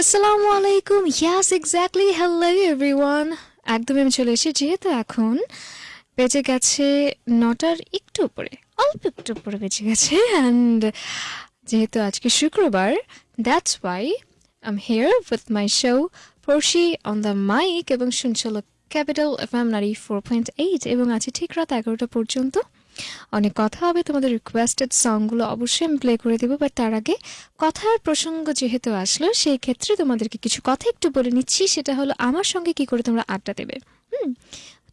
আসসালামু আলাইকুম ইয়াস exactly hello everyone একদমই আমি চলে এসেছি, যেহেতু এখন বেজে গেছে নটার একটু উপরে, অল্প একটু উপরে বেজে গেছে। অ্যান্ড যেহেতু আজকে শুক্রবার that's why I'm here with my show Porshi on the mic এবং শুনছিল capital F M ninety four point eight এবং আছে ঠিক রাত এগারোটা পর্যন্ত। অনেক কথা হবে, তোমাদের রিকোয়েস্টেড সংগুলো অবশ্যই আমি প্লে করে দেবো বাট তার আগে কথার প্রসঙ্গ যেহেতু আসলো, সেই ক্ষেত্রে তোমাদেরকে কিছু কথা একটু বলে নিচ্ছি, সেটা হলো আমার সঙ্গে কি করে তোমরা আড্ডা দেবে। হুম?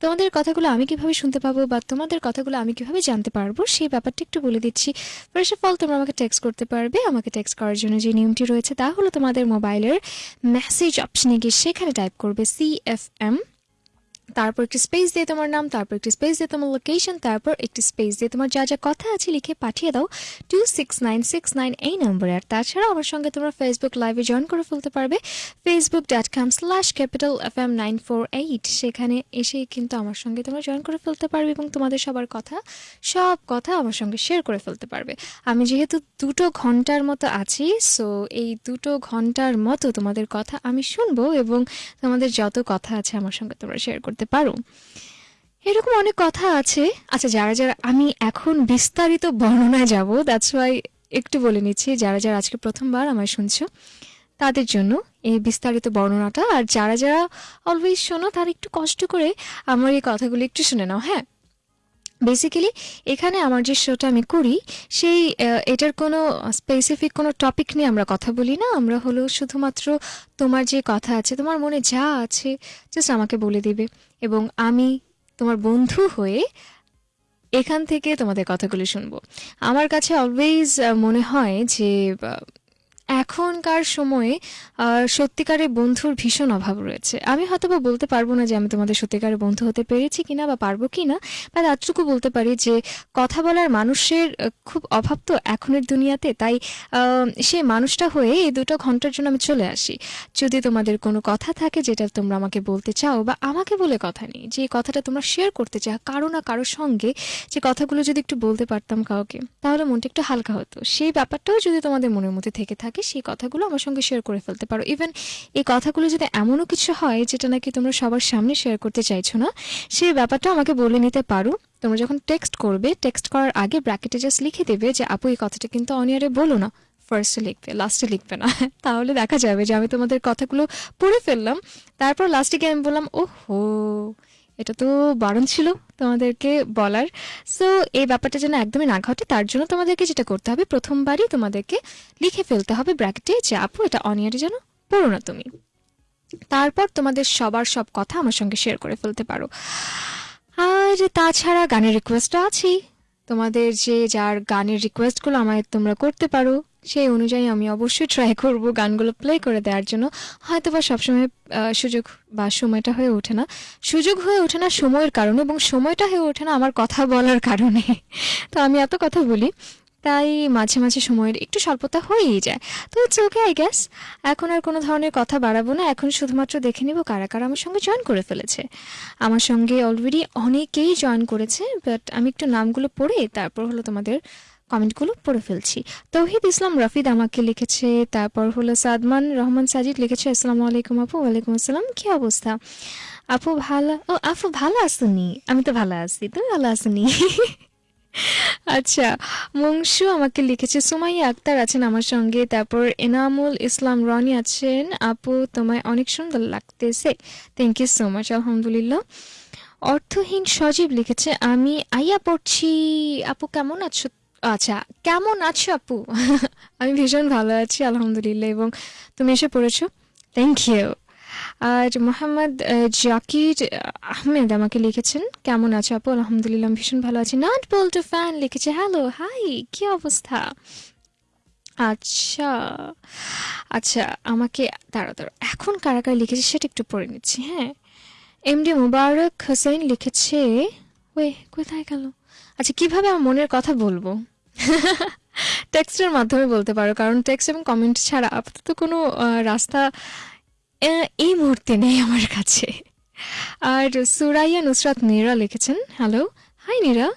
তোমাদের কথাগুলো আমি কীভাবে শুনতে পাবো বা তোমাদের কথাগুলো আমি কীভাবে জানতে পারব, সেই ব্যাপারটা একটু বলে দিচ্ছি। ফার্স্ট অফ অল তোমরা আমাকে টেক্সট করতে পারবে, আমাকে টেক্সট করার জন্য যে নিয়মটি রয়েছে, তা হলো তোমাদের মোবাইলের মেসেজ অপশনে গিয়ে সেখানে টাইপ করবে সি এফ এম তারপর একটি স্পেস দিয়ে তোমার নাম, তারপর একটি স্পেস দিয়ে তোমার লোকেশন তারপর একটি স্পেস দিয়ে তোমার যা যা কথা আছে লিখে পাঠিয়ে দাও two six nine six nine এই নম্বরে। আর তাছাড়া আমার সঙ্গে তোমরা ফেসবুক লাইভে জয়েন করে ফেলতে পারবে। Facebook dot com slash capital F M nine four eight সেখানে এসে কিন্তু আমার সঙ্গে তোমরা জয়েন করে ফেলতে পারবে এবং তোমাদের সবার কথা, সব কথা আমার সঙ্গে শেয়ার করে ফেলতে পারবে। আমি যেহেতু দুটো ঘণ্টার মতো আছি সো এই দুটো ঘণ্টার মতো তোমাদের কথা আমি শুনব এবং তোমাদের যত কথা আছে আমার সঙ্গে তোমরা শেয়ার করতে পারো। এরকম অনেক কথা আছে। আচ্ছা যারা যারা, আমি এখন বিস্তারিত বর্ণনায় যাব দ্যাটস ওয়াই একটু বলে নিচ্ছি, যারা যারা আজকে প্রথমবার আমায় শুনছো, তাদের জন্য এই বিস্তারিত বর্ণনাটা, আর যারা যারা অলওয়েজ শোনো, তারা একটু কষ্ট করে আমার এই কথাগুলো একটু শুনে নাও হ্যাঁ? বেসিক্যালি এখানে আমার যে শোটা আমি করি, সেই এটার কোনো স্পেসিফিক কোনো টপিক নিয়ে আমরা কথা বলি না। আমরা হলো শুধুমাত্র তোমার যে কথা আছে, তোমার মনে যা আছে জাস্ট আমাকে বলে দিবে। এবং আমি তোমার বন্ধু হয়ে এখান থেকে তোমাদের কথাগুলো শুনব। আমার কাছে অলওয়েজ মনে হয় যে এখনকার সময়ে সত্যিকারের বন্ধুর ভীষণ অভাব রয়েছে। আমি হয়তো বা বলতে পারব না যে আমি তোমাদের সত্যিকারের বন্ধু হতে পেরেছি কিনা বা পারব কি না বা এতটুকু বলতে পারি যে কথা বলার মানুষের খুব অভাব তো এখনের দুনিয়াতে, তাই সেই মানুষটা হয়ে এই দুটো ঘণ্টার জন্য আমি চলে আসি। যদি তোমাদের কোনো কথা থাকে যেটা তোমরা আমাকে বলতে চাও বা আমাকে বলে কথা নেই, যে কথাটা তোমরা শেয়ার করতে চাও, কারও না কারোর সঙ্গে যে কথাগুলো যদি একটু বলতে পারতাম কাউকে, তাহলে মনটা একটু হালকা হতো। সেই ব্যাপারটাও যদি তোমাদের মনের মধ্যে থেকে থাকে সেই কথাগুলো আমার সঙ্গে শেয়ার করে ফেলতে পারো। ইভেন এই কথাগুলো যদি এমনও কিছু হয়, যেটা নাকি তোমরা সবার সামনে শেয়ার করতে চাইছো না, সেই ব্যাপারটা আমাকে বলে নিতে পারো। তোমরা যখন টেক্সট করবে টেক্সট করার আগে ব্র্যাকেটে জাস্ট লিখে দেবে যে, আপু, এই কথাটা কিন্তু অনিয়ারে বলো না। ফার্স্টে লিখবে লাস্টে লিখবে না। তাহলে দেখা যাবে যে, আমি তোমাদের কথাগুলো পড়ে ফেললাম। তারপর লাস্টে গিয়ে আমি বললাম, ওহো এটা তো বারণ ছিল তোমাদেরকে বলার। সো এই ব্যাপারটা যেন একদমই না ঘটে, তার জন্য তোমাদেরকে যেটা করতে হবে, প্রথমবারই তোমাদেরকে লিখে ফেলতে হবে ব্র্যাকেটে যে, আপু, এটা অনিয়ারে যেন পড়ো না তুমি। তারপর তোমাদের সবার সব কথা আমার সঙ্গে শেয়ার করে ফেলতে পারো। আর তাছাড়া গানের রিকোয়েস্টটা আছেই। তোমাদের যে যার গানের রিকোয়েস্টগুলো আমায় তোমরা করতে পারো, সেই অনুযায়ী আমি অবশ্যই ট্রাই করব গানগুলো প্লে করে দেওয়ার জন্য। হয়তো বা সবসময় সুযোগ বা সময়টা হয়ে ওঠে না। সুযোগ হয়ে ওঠে না সময়ের কারণে এবং সময়টা হয়ে ওঠে না আমার কথা বলার কারণে। তো আমি এত কথা বলি তাই মাঝে মাঝে সময়ের একটু স্বল্পতা হয়েই যায়। তো ইটস ওকে আই গ্যাস এখন আর কোনো ধরনের কথা বাড়াবো না। এখন শুধুমাত্র দেখে নিব কারা কারা আমার সঙ্গে জয়েন করে ফেলেছে। আমার সঙ্গে অলরেডি অনেকেই জয়েন করেছে বাট আমি একটু নামগুলো পড়ে তারপর হলো তোমাদের কমেন্টগুলো পড়ে ফেলছি। তৌহিদ ইসলাম রফিদ আমাকে লিখেছে, তারপর হলো সাদমান রহমান সাজিদ লিখেছে, আসসালামু আলাইকুম আপু, ওয়ালাইকুম আসসালাম, কি অবস্থা? আপু ভালো, ও আপু ভালো আসুনি আমি তো ভালো আছি, তুমি ভালো আসুনি আচ্ছা মংশু আমাকে লিখেছে, সুমাইয়া আক্তার আছেন আমার সঙ্গে, তারপর এনামুল ইসলাম রনি আছেন, আপু তোমায় অনেক সুন্দর লাগতেছে থ্যাংক ইউ সো মাচ আলহামদুলিল্লাহ। অর্থহীন সজীব লিখেছে, আমি আইয়া পড়ছি, আপু কেমন আছো? আচ্ছা কেমন আছো আপু? আমি ভীষণ ভালো আছি, আলহামদুলিল্লাহ, এবং তুমি এসে পড়েছো থ্যাংক ইউ আর মোহাম্মদ জাকির আহমেদ আমাকে লিখেছেন। কেমন আছো আপু? আলহামদুলিল্লাহ ভীষণ ভালো আছি। নাট বল্টু ফ্যান লিখেছে। হ্যালো, হাই, কি অবস্থা? আচ্ছা আচ্ছা আমাকে দাঁড়া এখন কারা কারা লিখেছে সেটা একটু পড়ে নিচ্ছি হ্যাঁ? এমডি মুবারক হোসেন লিখেছে। ওয়ে, কোথায় গেল? আচ্ছা কীভাবে আমার মনের কথা বলব? টেক্সটের মাধ্যমে বলতে পারো, কারণ টেক্সট এবং কমেন্ট ছাড়া আপাতত কোনো রাস্তা এই মুহূর্তে নেই আমার কাছে। আর সুরাইয়া নুসরাত নীরা লিখেছেন হ্যালো হাই নীরা।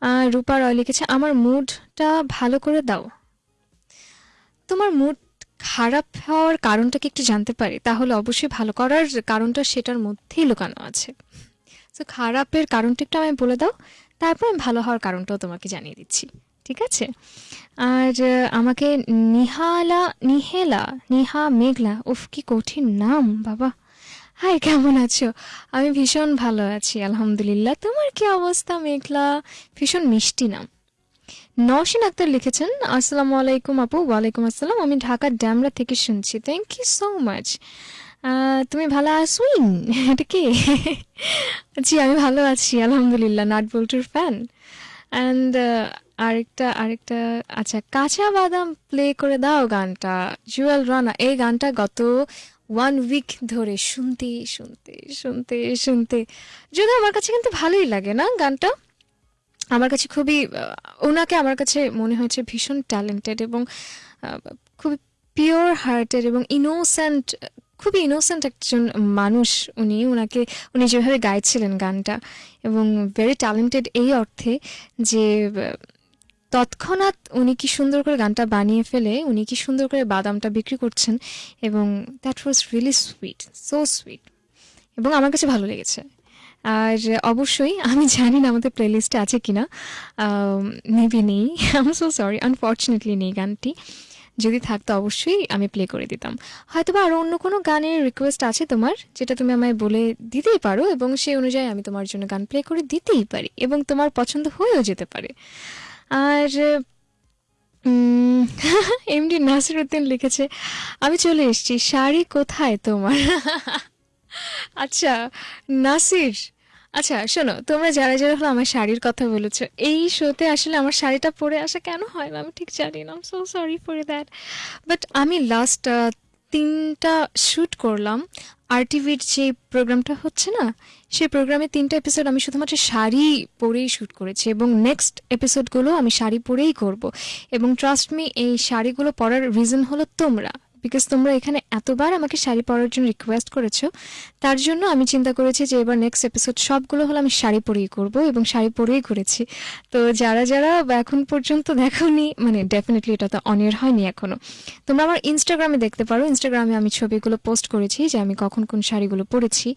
আর রূপা রয় লিখেছে, আমার মুডটা ভালো করে দাও। তোমার মুড খারাপ হওয়ার কারণটা কি একটু জানতে পারি? তাহলে অবশ্যই ভালো করার কারণটা সেটার মধ্যেই লুকানো আছে। তো খারাপের কারণটা একটু আমি বলে দাও, তারপর আমি ভালো হওয়ার কারণটাও তোমাকে জানিয়ে দিচ্ছি। ঠিক আছে? আর আমাকে নিহালা, নিহেলা, নিহা মেঘলা, উফ, কি কঠিন নাম, বাবা। হাই কেমন আছো? আমি ভীষণ ভালো আছি, আলহামদুলিল্লাহ। তোমার কি অবস্থা, মেঘলা? ভীষণ মিষ্টি নাম। নওশিন আক্তার লিখেছেন, আসসালামু আলাইকুম আপু, ওয়ালাইকুম আসসালাম। আমি ঢাকার ড্যামরা থেকে শুনছি। থ্যাংক ইউ সো মাচ তুমি ভালো আসুইন এটা কি? জি, আমি ভালো আছি, আলহামদুলিল্লাহ নাট বল্টুর ফ্যান অ্যান্ড আরেকটা আরেকটা আচ্ছা কাঁচা বাদাম প্লে করে দাও গানটা। জুয়েল রানা এই গানটা গত ওয়ান উইক ধরে শুনতে শুনতে শুনতে শুনতে। যদি আমার কাছে কিন্তু ভালোই লাগে না গানটা। আমার কাছে খুবই ওনাকে আমার কাছে মনে হয়েছে ভীষণ ট্যালেন্টেড এবং খুবই পিওর হার্টের এবং ইনোসেন্ট খুবই ইনোসেন্ট একজন মানুষ উনি। ওনাকে উনি যেভাবে গাইছিলেন গানটা এবং ভেরি ট্যালেন্টেড এই অর্থে যে তৎক্ষণাৎ উনি কি সুন্দর করে গানটা বানিয়ে ফেলে, উনি কি সুন্দর করে বাদামটা বিক্রি করছেন এবং that was really sweet so sweet এবং আমার কাছে ভালো লেগেছে। আর অবশ্যই আমি জানি না আমাদের প্লেলিস্টে আছে কিনা মেবি নেই আম সো সরি আনফর্চুনেটলি নেই গানটি। যদি থাকতো অবশ্যই আমি প্লে করে দিতাম। হয়তো বা আরও অন্য কোনো গানের রিকোয়েস্ট আছে তোমার, যেটা তুমি আমায় বলে দিতেই পারো এবং সেই অনুযায়ী আমি তোমার জন্য গান প্লে করে দিতেই পারি এবং তোমার পছন্দ হয়েও যেতে পারে। আর এমডি নাসির উদ্দিন লিখেছে, আমি চলে এসেছি, শাড়ি কোথায় তোমার? আচ্ছা নাসির আচ্ছা শোনো, তোমরা যারা যারা হলো আমার শাড়ির কথা বলেছ, এই শোতে আসলে আমার শাড়িটা পরে আসা কেন হয় আমি ঠিক জানি না so sorry for that but আমি লাস্ট তিনটা শ্যুট করলাম আর টিভির যে প্রোগ্রামটা হচ্ছে না, সেই প্রোগ্রামে তিনটা এপিসোড আমি শুধুমাত্র শাড়ি পরেই শ্যুট করেছি এবং নেক্সট এপিসোডগুলো আমি শাড়ি পরেই করব। এবং ট্রাস্ট মি এই শাড়িগুলো পরার রিজন হলো তোমরা। বিকজ তোমরা এখানে এতবার আমাকে শাড়ি পরার জন্য রিকোয়েস্ট করেছ, তার জন্য আমি চিন্তা করেছি যে এবার নেক্সট এপিসোড সবগুলো হলো আমি শাড়ি পরেই করব এবং শাড়ি পরেই ঘুরেছি। তো যারা যারা এখন পর্যন্ত দেখোনি মানে ডেফিনেটলি এটা তো অনের হয়নি এখনও তোমরা আমার ইনস্টাগ্রামে দেখতে পারো। ইনস্টাগ্রামে আমি ছবিগুলো পোস্ট করেছি যে আমি কখন কোন শাড়িগুলো পরেছি।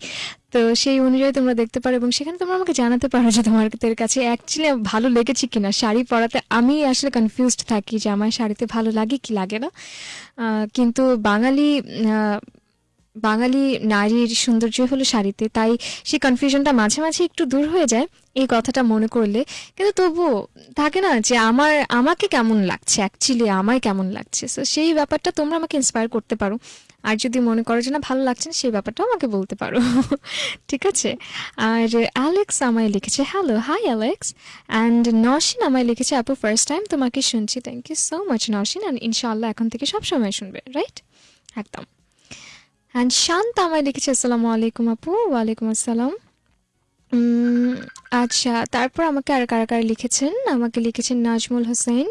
তো সেই অনুযায়ী তোমরা দেখতে পারো এবং সেখানে তোমরা আমাকে জানাতে পারো যে তোমাদের কাছে অ্যাকচুয়ালি ভালো লেগেছে কিনা। শাড়ি পরাতে আমি আসলে কনফিউজড থাকি যে আমার শাড়িতে ভালো লাগে কি লাগে না। কিন্তু বাঙালি বাঙালি নারীর সৌন্দর্য হলো শাড়িতে, তাই সেই কনফিউশনটা মাঝে মাঝে একটু দূর হয়ে যায় এই কথাটা মনে করলে। কিন্তু তবুও থাকে না যে আমার, আমাকে কেমন লাগছে? অ্যাকচুয়ালি আমায় কেমন লাগছে? সো সেই ব্যাপারটা তোমরা আমাকে ইন্সপায়ার করতে পারো। আর যদি মনে করো যে না ভালো লাগছে না, সেই ব্যাপারটাও আমাকে বলতে পারো। ঠিক আছে? আর অ্যালেক্স আমায় লিখেছে hello hi Alex and Nosin আমায় লিখেছে আপু ফার্স্ট টাইম তোমাকে শুনছি। Thank you so much Nosin and ইনশাআল্লাহ এখন থেকে সব সময় শুনবে রাইট একদম। অ্যান্ড শান্ত আমায় লিখেছে আসসালামু আলাইকুম আপু, ওয়ালাইকুম আসসালাম। আচ্ছা তারপর আমাকে আর কারা কারা লিখেছেন? আমাকে লিখেছেন নাজমুল হোসেন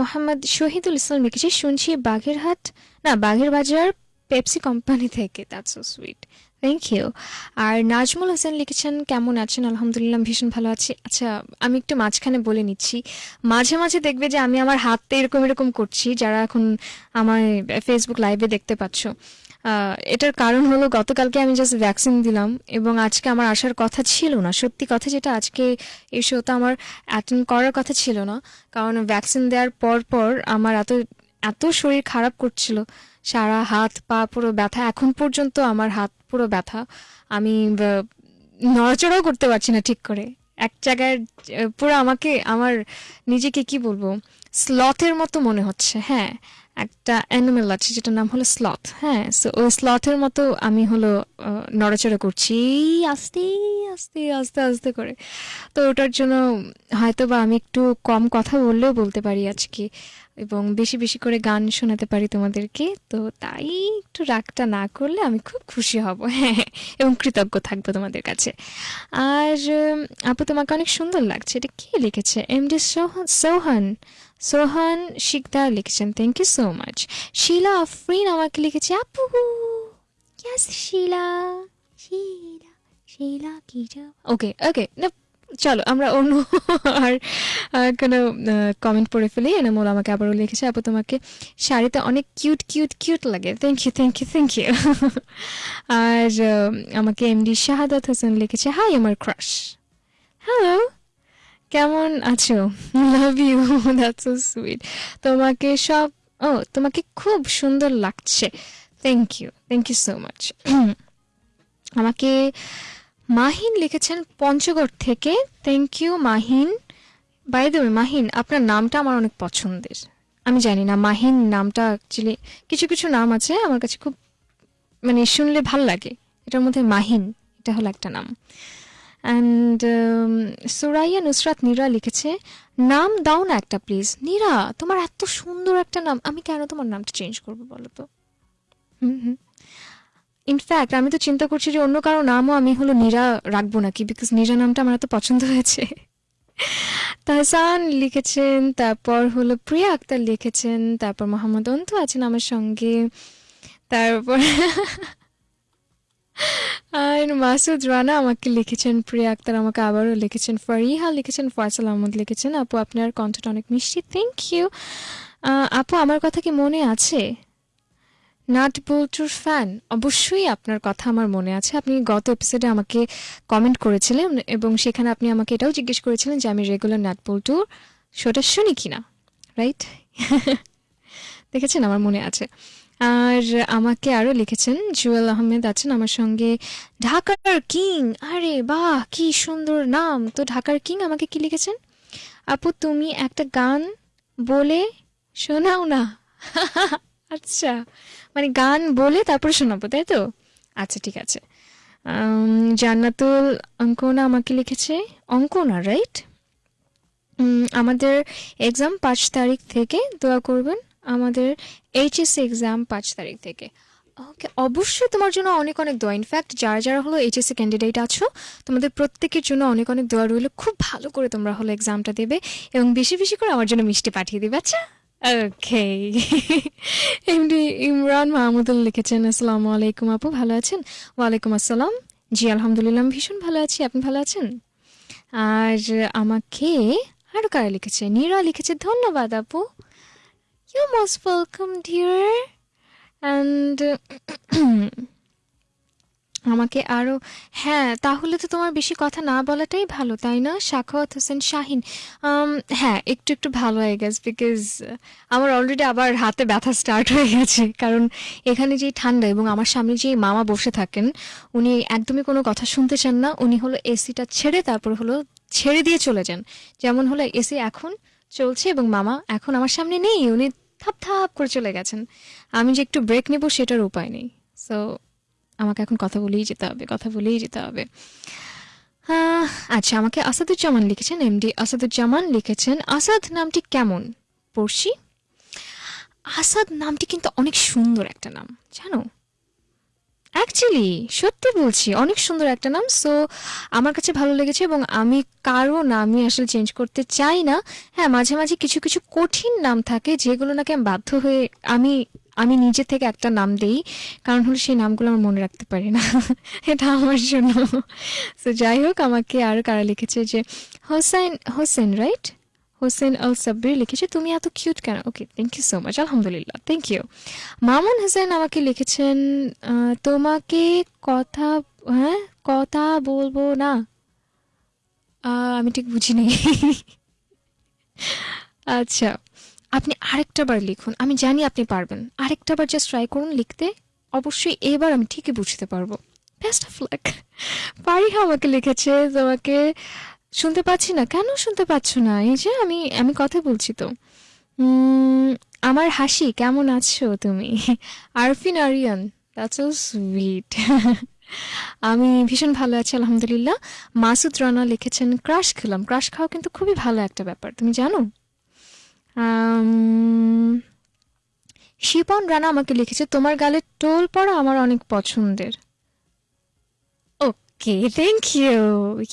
মোহাম্মদ শহীদুল ইসলাম লিখেছে, শুনছি বাগেরহাট না, বাঘের বাজার পেপসি কোম্পানি থেকে। That's so sweet thank you আর নাজমুল হোসেন লিখেছেন, কেমন আছেন? আলহামদুলিল্লাহ, ভীষণ ভালো আছি। আচ্ছা আমি একটু মাঝখানে বলে নিচ্ছি। মাঝে মাঝে দেখবে যে আমি আমার হাতটা এরকম এরকম করছি, যারা এখন আমার ফেসবুক লাইভে দেখতে পাচ্ছ। এটার কারণ হলো গতকালকে আমি জাস্ট ভ্যাকসিন দিলাম এবং আজকে আমার আসার কথা ছিল না। সত্যি কথা যেটা, আজকে এই শোতে আমার অ্যাটেন্ড করার কথা ছিল না। কারণ ভ্যাকসিন দেওয়ার পর পর আমার এত এত শরীর খারাপ করছিল। সারা হাত, পা পুরো ব্যথা। এখন পর্যন্ত আমার হাত পুরো ব্যথা। আমি নড়াচড়াও করতে পারছি না ঠিক করে। এক জায়গায় পুরো আমাকে, আমার নিজেকে কি বলব? স্লথের মতো মনে হচ্ছে হ্যাঁ। একটা অ্যানিমেল আছে যেটার নাম হলো স্লথ হ্যাঁ। সো ওই স্লথের মতো আমি হলো নড়াচড়া করছি। আস্তে আস্তে আস্তে আস্তে করে। তো ওটার জন্য হয়তো বা আমি একটু কম কথা বললেও বলতে পারি আজকে। এবং বেশি বেশি করে গান শোনাতে পারি তোমাদেরকে। তো তাই একটু রাগটা না করলে আমি খুব খুশি হব। হ্যাঁ এবং কৃতজ্ঞ থাকব তোমাদের কাছে। আর আপু তোমাকে অনেক সুন্দর লাগছে। এটা কে লিখেছে? এম ডি সোহান সোহান সোহান শিকদার লিখেছেন। Thank you so much Shila Afrin আমাকে লিখেছে। আপু শিলা শিলা শিলা কি ওকে ওকে না চলো, আমরা অন্য আর কোনো কমেন্ট পড়ে ফেলি। এনামোল আমাকে আবারও লিখেছে, আপু, তোমাকে শাড়িতে অনেক কিউট কিউট কিউট লাগে। Thank you thank you thank you আর আমাকে এমডি শাহাদাত হোসেন লিখেছে হাই আমার ক্রাশ হ্যালো কেমন আছো? Love you that's so sweet তোমাকে সব, ও, তোমাকে খুব সুন্দর লাগছে। Thank you thank you so much আমাকে মাহিন লিখেছেন পঞ্চগড় থেকে। Thank you Mahin. By the Mahin, আপনার নামটা আমার অনেক পছন্দের। আমি জানি না, মাহিন নামটা অ্যাকচুয়ালি কিছু কিছু নাম আছে আমার কাছে খুব মানে শুনলে ভালো লাগে। এটার মধ্যে মাহিন, এটা হলো একটা নাম। অ্যান্ড সুরাইয়া নুসরাত নীরা লিখেছে, নাম দাও না একটা প্লিজ নীরা, তোমার এত সুন্দর একটা নাম। আমি কেন তোমার নামটা চেঞ্জ করব বলো তো? হুম হুম। ইনফ্যাক্ট আমি তো চিন্তা করছি যে অন্য কারও নামও আমি হলো নীরা রাখব নাকি? বিকজ নীরা নামটা আমার এত পছন্দ হয়েছে। তাহসান লিখেছেন, তারপর হলো প্রিয়া আক্তার লিখেছেন, তারপর মোহাম্মদ অন্তু আছেন আমার সঙ্গে, তারপর আর মাসুদ রানা আমাকে লিখেছেন, প্রিয়া আক্তার আমাকে আবারও লিখেছেন, ফারিহা লিখেছেন, ফয়সাল আহমদ লিখেছেন, আপু আপনার কণ্ঠটা অনেক মিষ্টি থ্যাংক ইউ আপু, আমার কথা কি মনে আছে? নাট বল্টুর ফ্যান অবশ্যই আপনার কথা আমার মনে আছে। আপনি গত এপিসোডে আমাকে কমেন্ট করেছিলেন এবং সেখানে আপনি আমাকে এটাও জিজ্ঞেস করেছিলেন যে আমি রেগুলার নাট বল্টুর শোটা শুনি কিনা রাইট দেখেছেন, আমার মনে আছে। আর আমাকে আরও লিখেছেন, জুয়েল আহমেদ আছেন আমার সঙ্গে। ঢাকার কিং, আরে বাহ, কি সুন্দর নাম। তো ঢাকার কিং আমাকে কি লিখেছেন? আপু, তুমি একটা গান বলে শোনাও না। আচ্ছা মানে গান বলে তারপরে শোনাবো, তাই তো? আচ্ছা ঠিক আছে। জান্নাতুল অঙ্কনা আমাকে লিখেছে, অঙ্কনা রাইট আমাদের এক্সাম পাঁচ তারিখ থেকে, দোয়া করবেন, আমাদের এইচএসসি এক্সাম পাঁচ তারিখ থেকে। ওকে, অবশ্যই তোমার জন্য অনেক অনেক দোয়া। ইনফ্যাক্ট যারা যারা হলো এইচএসসি ক্যান্ডিডেট আছো, তোমাদের প্রত্যেকের জন্য অনেক অনেক দোয়া রইল। খুব ভালো করে তোমরা হলো এক্সামটা দেবে এবং বেশি বেশি করে আমার জন্য মিষ্টি পাঠিয়ে দেবে আচ্ছা? ওকে এমডি ইমরান মাহমুদুল লিখেছেন, আসসালামু আলাইকুম আপু, ভালো আছেন? ওয়ালাইকুম আসসালাম। জি, আলহামদুলিল্লাহ, আমি ভীষণ ভালো আছি। আপনি ভালো আছেন? আর আমাকে আরও কারা লিখেছে? নীরা লিখেছে, ধন্যবাদ আপু। You most welcome dear and আমাকে আরও হ্যাঁ তাহলে তো তোমার বেশি কথা না বলাটাই ভালো, তাই না? সাখাওয়াত হোসেন শাহিন হ্যাঁ একটু একটু ভালো হয়ে গেছে বিকজ আমার অলরেডি আবার হাতে ব্যথা স্টার্ট হয়ে গেছে। কারণ এখানে যেই ঠান্ডা এবং আমার সামনে যেই মামা বসে থাকেন, উনি একদমই কোনো কথা শুনতে চান না। উনি হলো এসিটা ছেড়ে তারপর হলো ছেড়ে দিয়ে চলে যান। যেমন হলো এসি এখন চলছে এবং মামা এখন আমার সামনে নেই। উনি থাপ থাপ করে চলে গেছেন। আমি যে একটু ব্রেক নেব সেটার উপায় নেই। সো আমাকে এখন কথা বলেই যেতে হবে, কথা বলেই যেতে হবে। আচ্ছা আমাকে আসাদুজ্জামান লিখেছেন, এমডি আসাদুজ্জামান লিখেছেন, আসাদ নামটি কেমন? পড়শি আসাদ নামটি কিন্তু অনেক সুন্দর একটা নাম, জানো? অ্যাকচুয়ালি সত্যি বলছি, অনেক সুন্দর একটা নাম। সো আমার কাছে ভালো লেগেছে এবং আমি কারও নামই আসলে চেঞ্জ করতে চাই না। হ্যাঁ মাঝে মাঝে কিছু কিছু কঠিন নাম থাকে যেগুলো নাকি আমি বাধ্য হয়ে আমি আমি নিজে থেকে একটা নাম দেই। কারণ হলো সেই নামগুলো আমার মনে রাখতে পারি না। এটা আমার জন্য। সো যাই হোক, আমাকে আরও কারা লিখেছে যে হোসেন হোসেন রাইট হোসেন আল সাব্বির লিখেছে, তুমি এত কিউট কেন? Okay thank you so much আলহামদুলিল্লাহ থ্যাংক ইউ মামুন হোসেন আমাকে লিখেছেন তোমাকে কথা হ্যাঁ কথা বলব না। আমি ঠিক বুঝিনি আচ্ছা আপনি আরেকটা বার লিখুন, আমি জানি আপনি পারবেন। আরেকটা বার জাস্ট ট্রাই করুন লিখতে, অবশ্যই এবার আমি ঠিকই বুঝতে পারব। বেস্ট অফ লাক পারিহা আমাকে লিখেছে তোমাকে শুনতে পাচ্ছি না। কেন শুনতে পাচ্ছ না? এই যে আমি আমি কথা বলছি তো। আমার হাসি, কেমন আছো তুমি? আরফিন আরিয়ান দ্যাটস সুইট আমি ভীষণ ভালো আছি, আলহামদুলিল্লাহ। মাসুদ রানা লিখেছেন ক্রাশ খেলাম। ক্রাশ খাওয়া কিন্তু খুবই ভালো একটা ব্যাপার, তুমি জানো? শিপন রানা আমাকে লিখেছে, তোমার গালে টোল পড়া আমার অনেক পছন্দের। ওকে থ্যাংক ইউ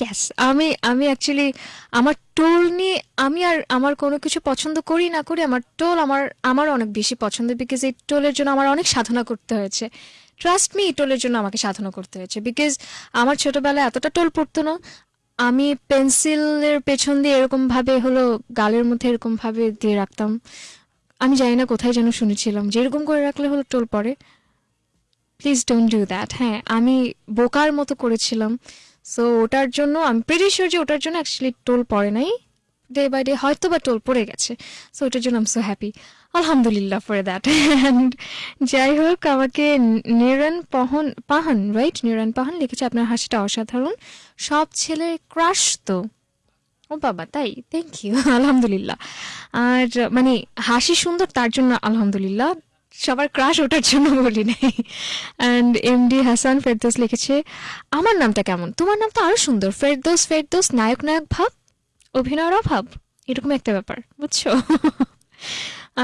ইয়েস আমি আমি অ্যাকচুয়ালি আমার টোল নিয়ে আমি আর আমার কোনো কিছু পছন্দ করি না করি, আমার টোল আমার আমার অনেক বেশি পছন্দ বিকজ এই টোলের জন্য আমার অনেক সাধনা করতে হয়েছে। ট্রাস্ট মি টোলের জন্য আমাকে সাধনা করতে হয়েছে বিকজ আমার ছোটবেলায় এতটা টোল পড়তো না। আমি পেন্সিলের পেছন দিয়ে এরকমভাবে হলো, গালের মধ্যে এরকমভাবে দিয়ে রাখতাম। আমি জানি না কোথায় যেন শুনেছিলাম, যেরকম করে রাখলে হলো টোল পড়ে। প্লিজ ডোন্ট ডু দ্যাট হ্যাঁ আমি বোকার মতো করেছিলাম। সো ওটার জন্য আমি প্রেটি শিওর যে ওটার জন্য অ্যাকচুয়ালি টোল পড়ে নাই। ডে বাই ডে হয়তো বা টোল পড়ে গেছে। সো ওটার জন্য আম সো হ্যাপি আলহামদুলিল্লাহ ফর দ্যাট অ্যান্ড যাই হোক, আমাকে নিরন পাহন, পাহান রাইট নিরন পাহান লিখেছে, আপনার হাসিটা অসাধারণ। সব ছেলের ক্রাশ তো। ও বাবা, তাই? থ্যাংক ইউ আলহামদুলিল্লাহ। আর মানে হাসি সুন্দর, তার জন্য আলহামদুলিল্লাহ। সবার ক্রাশ ওঠার জন্য বলি নাই। অ্যান্ড এমডি হাসান ফেরদোস লিখেছে, আমার নামটা কেমন? তোমার নাম তো আরও সুন্দর। ফেরদোস ফেরদোস নায়ক নায়ক ভাব, অভিনয়ের অভাব। এরকম একটা ব্যাপার, বুঝছ?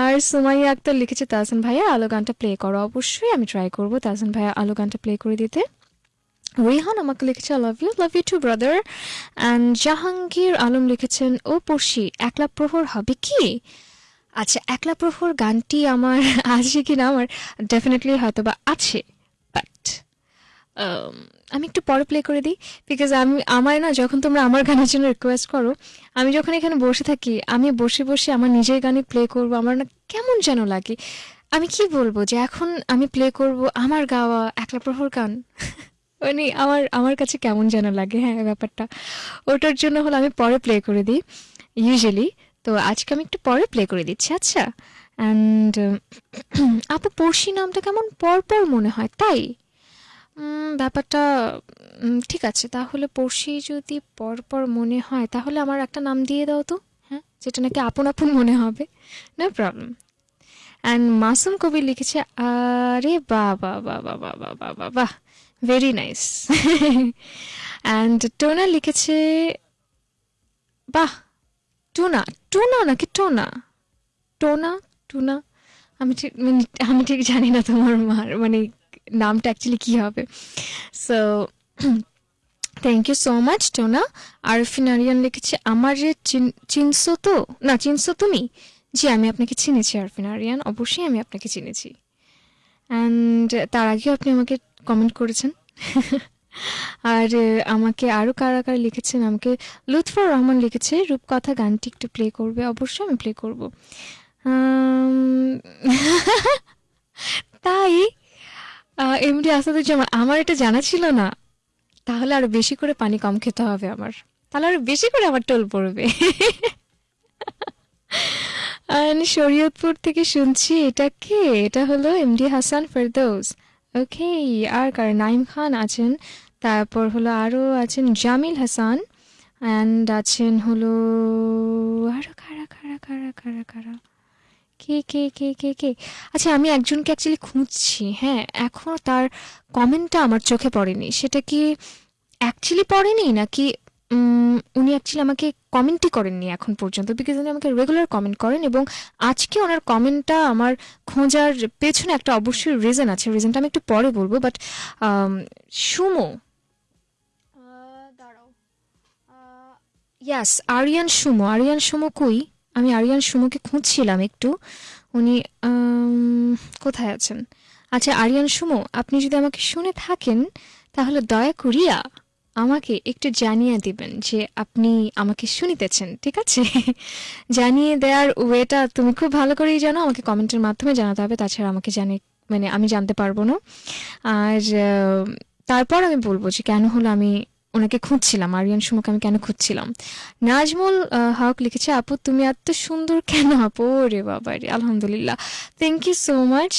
আর সুমাইয়া আক্তার লিখেছে, তাহসান ভাইয়া, আলো গানটা প্লে করো। অবশ্যই আমি ট্রাই করব তাহসান ভাইয়া আলো গানটা প্লে করে দিতে। রিহান আমাকে লিখেছে I love you love you too brother and Jahangir Alam লিখেছেন, ও পড়শি, একলা প্রহর হবে কি? আচ্ছা একলা প্রহর গানটি আমার আছে কি না আমার ডেফিনেটলি হয়তো বা আছে বাট আমি একটু পরে প্লে করে দিই বিকজ আমি আমার না যখন তোমরা আমার গানের জন্য রিকোয়েস্ট করো, আমি যখন এখানে বসে থাকি, আমি বসে বসে আমার নিজের গানই প্লে করব, আমার না কেমন যেন লাগে। আমি কি বলব যে এখন আমি প্লে করব আমার গাওয়া একলা প্রহর গান? মানে আমার আমার কাছে কেমন যেন লাগে হ্যাঁ ব্যাপারটা। ওটার জন্য হলো আমি পরে প্লে করে দিই ইউজুয়ালি তো আজকে আমি একটু পরে প্লে করে দিচ্ছি আচ্ছা? অ্যান্ড আপু, পড়শি নামটা কেমন পরপর মনে হয়, তাই? ব্যাপারটা ঠিক আছে, তাহলে পড়শি যদি পরপর মনে হয়, তাহলে আমার একটা নাম দিয়ে দাও তো হ্যাঁ? যেটা নাকি আপন আপন মনে হবে নো প্রবলেম অ্যান্ড মাসুম কবি লিখেছে, আরে বা বা বা বা বা বা বা বা বাহ ভেরি নাইস অ্যান্ড টোনা লিখেছে, বাহ টুনা টুনা নাকি টোনা? টোনা, টুনা? আমি ঠিক মানে আমি ঠিক জানি না তোমার মার মানে নামটা অ্যাকচুয়ালি কী হবে। So thank you so much Tona. Arfin Ariyan লিখেছে, আমার যে চিন- চিনছো তো? না, চিনছো তুমি? জি, আমি আপনাকে চিনেছি, আরফিন আরিয়ান। অবশ্যই আমি আপনাকে চিনেছি। অ্যান্ড তার আগেও আপনি আমাকে কমেন্ট করেছেন। আর আমাকে আরও কারা কারা লিখেছেন? আমাকে লুৎফর রহমান লিখেছে। রূপকথা গানটি একটু প্লে করবে। অবশ্যই আমি প্লে করব। তাই এমডি আসাদুজ্জামান আমার এটা জানা ছিল না। তাহলে আরও বেশি করে পানি কম খেতে হবে আমার। তাহলে আরও বেশি করে আমার টোল পড়বে। শরীয়তপুর থেকে শুনছি। এটা কে? এটা হলো এমডি হাসান ফেরদৌস। ওকে আর কার নাইম খান আছেন। তারপর হলো আরও আছেন জামিল হাসান অ্যান্ড আছেন হলো আরও কারা কারা কারা কারা কারা? কে কে কে কে কে? আচ্ছা আমি একজনকে অ্যাকচুয়ালি খুঁজছি হ্যাঁ এখনও তার কমেন্টটা আমার চোখে পড়েনি। সেটা কি অ্যাকচুয়ালি পড়েনি নাকি উনি অ্যাকচুয়ালি আমাকে কমেন্টই করেননি এখন পর্যন্ত বিকজ উনি আমাকে রেগুলার কমেন্ট করেন এবং আজকে ওনার কমেন্টটা আমার খোঁজার পেছনে একটা অবশ্যই রিজন আছে। রিজনটা আমি একটু পরে বলব বাট সুমো। দাঁড়াও। ইয়াস আরিয়ান সুমো। আরিয়ান সুমো কই? আমি আরিয়ান সুমোকে খুঁজছিলাম একটু। উনি কোথায় আছেন? আচ্ছা আরিয়ান সুমো আপনি যদি আমাকে শুনে থাকেন তাহলে দয়া করিয়া আমাকে একটু জানিয়ে দিবেন যে আপনি আমাকে শুনিতেছেন, ঠিক আছে? জানিয়ে দেওয়ার ওয়েটা তুমি খুব ভালো করেই জানো, আমাকে কমেন্টের মাধ্যমে জানাতে হবে, তাছাড়া আমাকে জানি মানে আমি জানতে পারব না। আর তারপর আমি বলব যে কেন হলো আমি ওনাকে খুঁজছিলাম, আরিয়ান সুমোকে আমি কেন খুঁজছিলাম? নাজমুল হক লিখেছে, আপু, তুমি এত সুন্দর কেন? আপু রে বাবা রে আলহামদুলিল্লাহ। থ্যাংক ইউ সো মাচ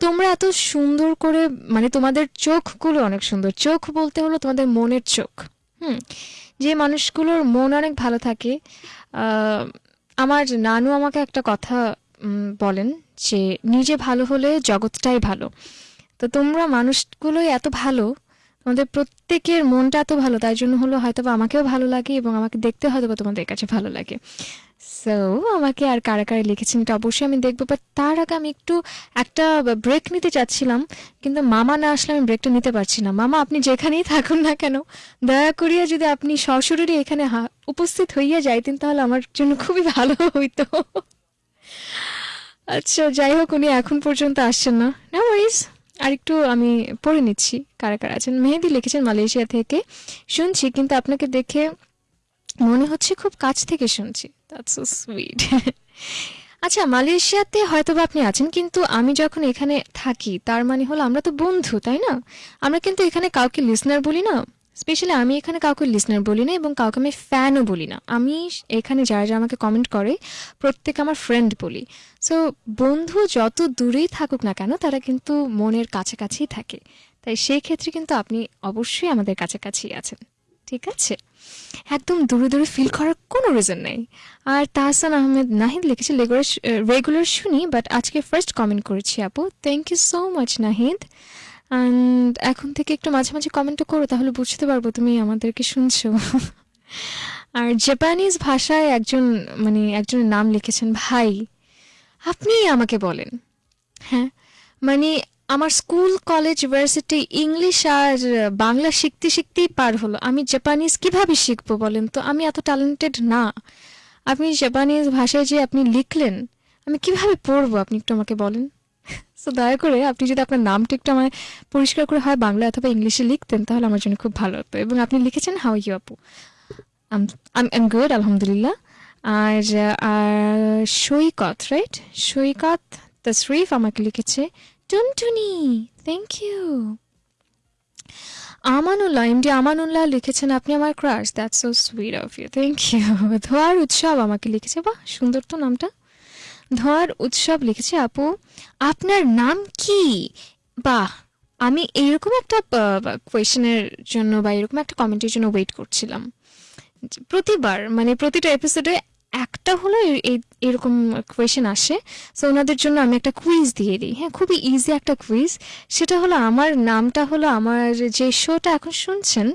তোমরা এত সুন্দর করে মানে তোমাদের চোখগুলো অনেক সুন্দর। চোখ বলতে হলো তোমাদের মনের চোখ, হুম? যে মানুষগুলোর মন অনেক ভালো থাকে। আমার নানু আমাকে একটা কথা বলেন যে নিজে ভালো হলে জগৎটাই ভালো। তো তোমরা মানুষগুলোই এত ভালো, তোমাদের প্রত্যেকের মনটা এত ভালো, তাই জন্য হলো হয়তো আমাকেও ভালো লাগে এবং আমাকে দেখতে হয়তো বা তোমাদের কাছে ভালো লাগে। সো আমাকে আর কারা কারা লিখেছেন এটা অবশ্যই আমি দেখব বাট তার আগে আমি একটু একটা ব্রেক নিতে চাচ্ছিলাম, কিন্তু মামা না আসলে আমি ব্রেকটা নিতে পারছি না। মামা, আপনি যেখানেই থাকুন না কেন, দয়া করিয়া যদি আপনি সশরীরে এখানে উপস্থিত হইয়া যাইতেন, তাহলে আমার জন্য খুবই ভালো হইতো। আচ্ছা যাই হোক, উনি এখন পর্যন্ত আসছেন না। না ওয়াইজ আরেকটু আমি পড়ে নিচ্ছি, কারা কারা আছেন। মেহেদি লিখেছেন মালয়েশিয়া থেকে। শুনছি, কিন্তু আপনাকে দেখে মনে হচ্ছে খুব কাছ থেকে শুনছি। দ্যাটস সো সুইট আচ্ছা মালয়েশিয়াতে হয়তো বা আপনি আছেন, কিন্তু আমি যখন এখানে থাকি, তার মানে হলো আমরা তো বন্ধু, তাই না? আমরা কিন্তু এখানে কাউকে লিসনার বলি না। স্পেশালি আমি এখানে কাউকে লিসনার বলি না এবং কাউকে আমি ফ্যানও বলি না। আমি এখানে যারা যারা আমাকে কমেন্ট করে, প্রত্যেকে আমার ফ্রেন্ড বলি। সো বন্ধু যত দূরেই থাকুক না কেন, তারা কিন্তু মনের কাছাকাছিই থাকে। তাই সেই ক্ষেত্রে কিন্তু আপনি অবশ্যই আমাদের কাছাকাছি আছেন। ঠিক আছে? একদম দূরে দূরে ফিল করার কোনো রিজন নেই। আর তাহসান আহমেদ নাহিদ লিখেছে রেগুলার শুনি বাট আজকে ফার্স্ট কমেন্ট করেছি আপু। Thank you so much Nahid. And এখন থেকে একটু মাঝে মাঝে কমেন্টও করো, তাহলে বুঝতে পারব তুমি আমাদেরকে শুনছো। আর জাপানিজ ভাষায় একজন মানে একজনের নাম লিখেছেন, ভাই। আপনি আমাকে বলেন। হ্যাঁ? মানে আমার স্কুল, কলেজ ইউনিভার্সিটি ইংলিশ আর বাংলা শিখতে শিখতেই পার হলো। আমি জাপানিজ কীভাবে শিখব বলেন তো? আমি এত ট্যালেন্টেড না। আপনি জাপানিজ ভাষায় যে আপনি লিখলেন, আমি কীভাবে পড়ব আপনি একটু আমাকে বলেন? সো দয়া করে আপনি যদি আপনার নামটা একটু আমায় পরিষ্কার করে হয় বাংলা অথবা ইংলিশে লিখতেন, তাহলে আমার জন্য খুব ভালো হতো। এবং আপনি লিখেছেন হাউ ইউ আপু? আম গুড, আলহামদুলিল্লাহ। আর আর সৈকত রাইট সৈকত তশরিফ আমাকে লিখেছে। Tuntuni thank you Amanullah MD Amanullah লিখেছেন আপনি আমার crush that's so sweet of you thank you ধোয়ার উৎসব আমাকে লিখেছে, বাহ, সুন্দর তো নামটা। ধোয়ার উৎসব লিখেছে আপু, আপনার নাম কি? বাহ, আমি এইরকম একটা কোয়েশনের জন্য বা এরকম একটা কমেন্টের জন্য ওয়েট করছিলাম। প্রতিবার মানে প্রতিটা এপিসোডে একটা হলো এরকম কোয়েশন আসে। সো ওনাদের জন্য আমি একটা কুইজ দিয়ে দিই। হ্যাঁ খুবই ইজি একটা কুইজ সেটা হলো আমার নামটা হলো আমার যে শোটা এখন শুনছেন,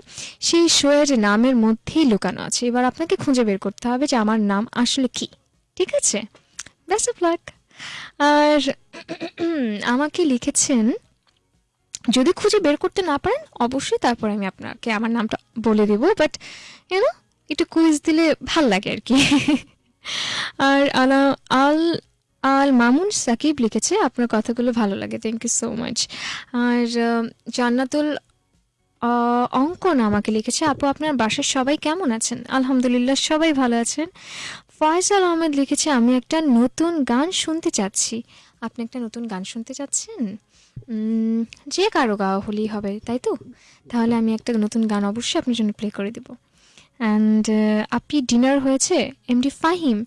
সেই শোয়ের নামের মধ্যেই লুকানো আছে। এবার আপনাকে খুঁজে বের করতে হবে যে আমার নাম আসলে কি। ঠিক আছে? বেস্ট অফ লাক আর আমাকে লিখেছেন, যদি খুঁজে বের করতে না পারেন, অবশ্যই তারপর আমি আপনাকে আমার নামটা বলে দেবো। বাট ইউনো একটু কুইজ দিলে ভালো লাগে আর কি আর আলা আল আল মামুন সাকিব লিখেছে, আপনার কথাগুলো ভালো লাগে থ্যাংক ইউ সো মাচ আর জান্নাতুল অঙ্কন আমাকে লিখেছে, আপু, আপনার বাসার সবাই কেমন আছেন? আলহামদুলিল্লাহ, সবাই ভালো আছেন। ফয়সাল আহমেদ লিখেছে, আমি একটা নতুন গান শুনতে চাচ্ছি। আপনি একটা নতুন গান শুনতে চাচ্ছেন? যে কারও গাওয়া হলেই হবে, তাই তো? তাহলে আমি একটা নতুন গান অবশ্যই আপনার জন্য প্লে করে দেবো। অ্যান্ড আপনি ডিনার হয়েছে? এমডি ফাহিম?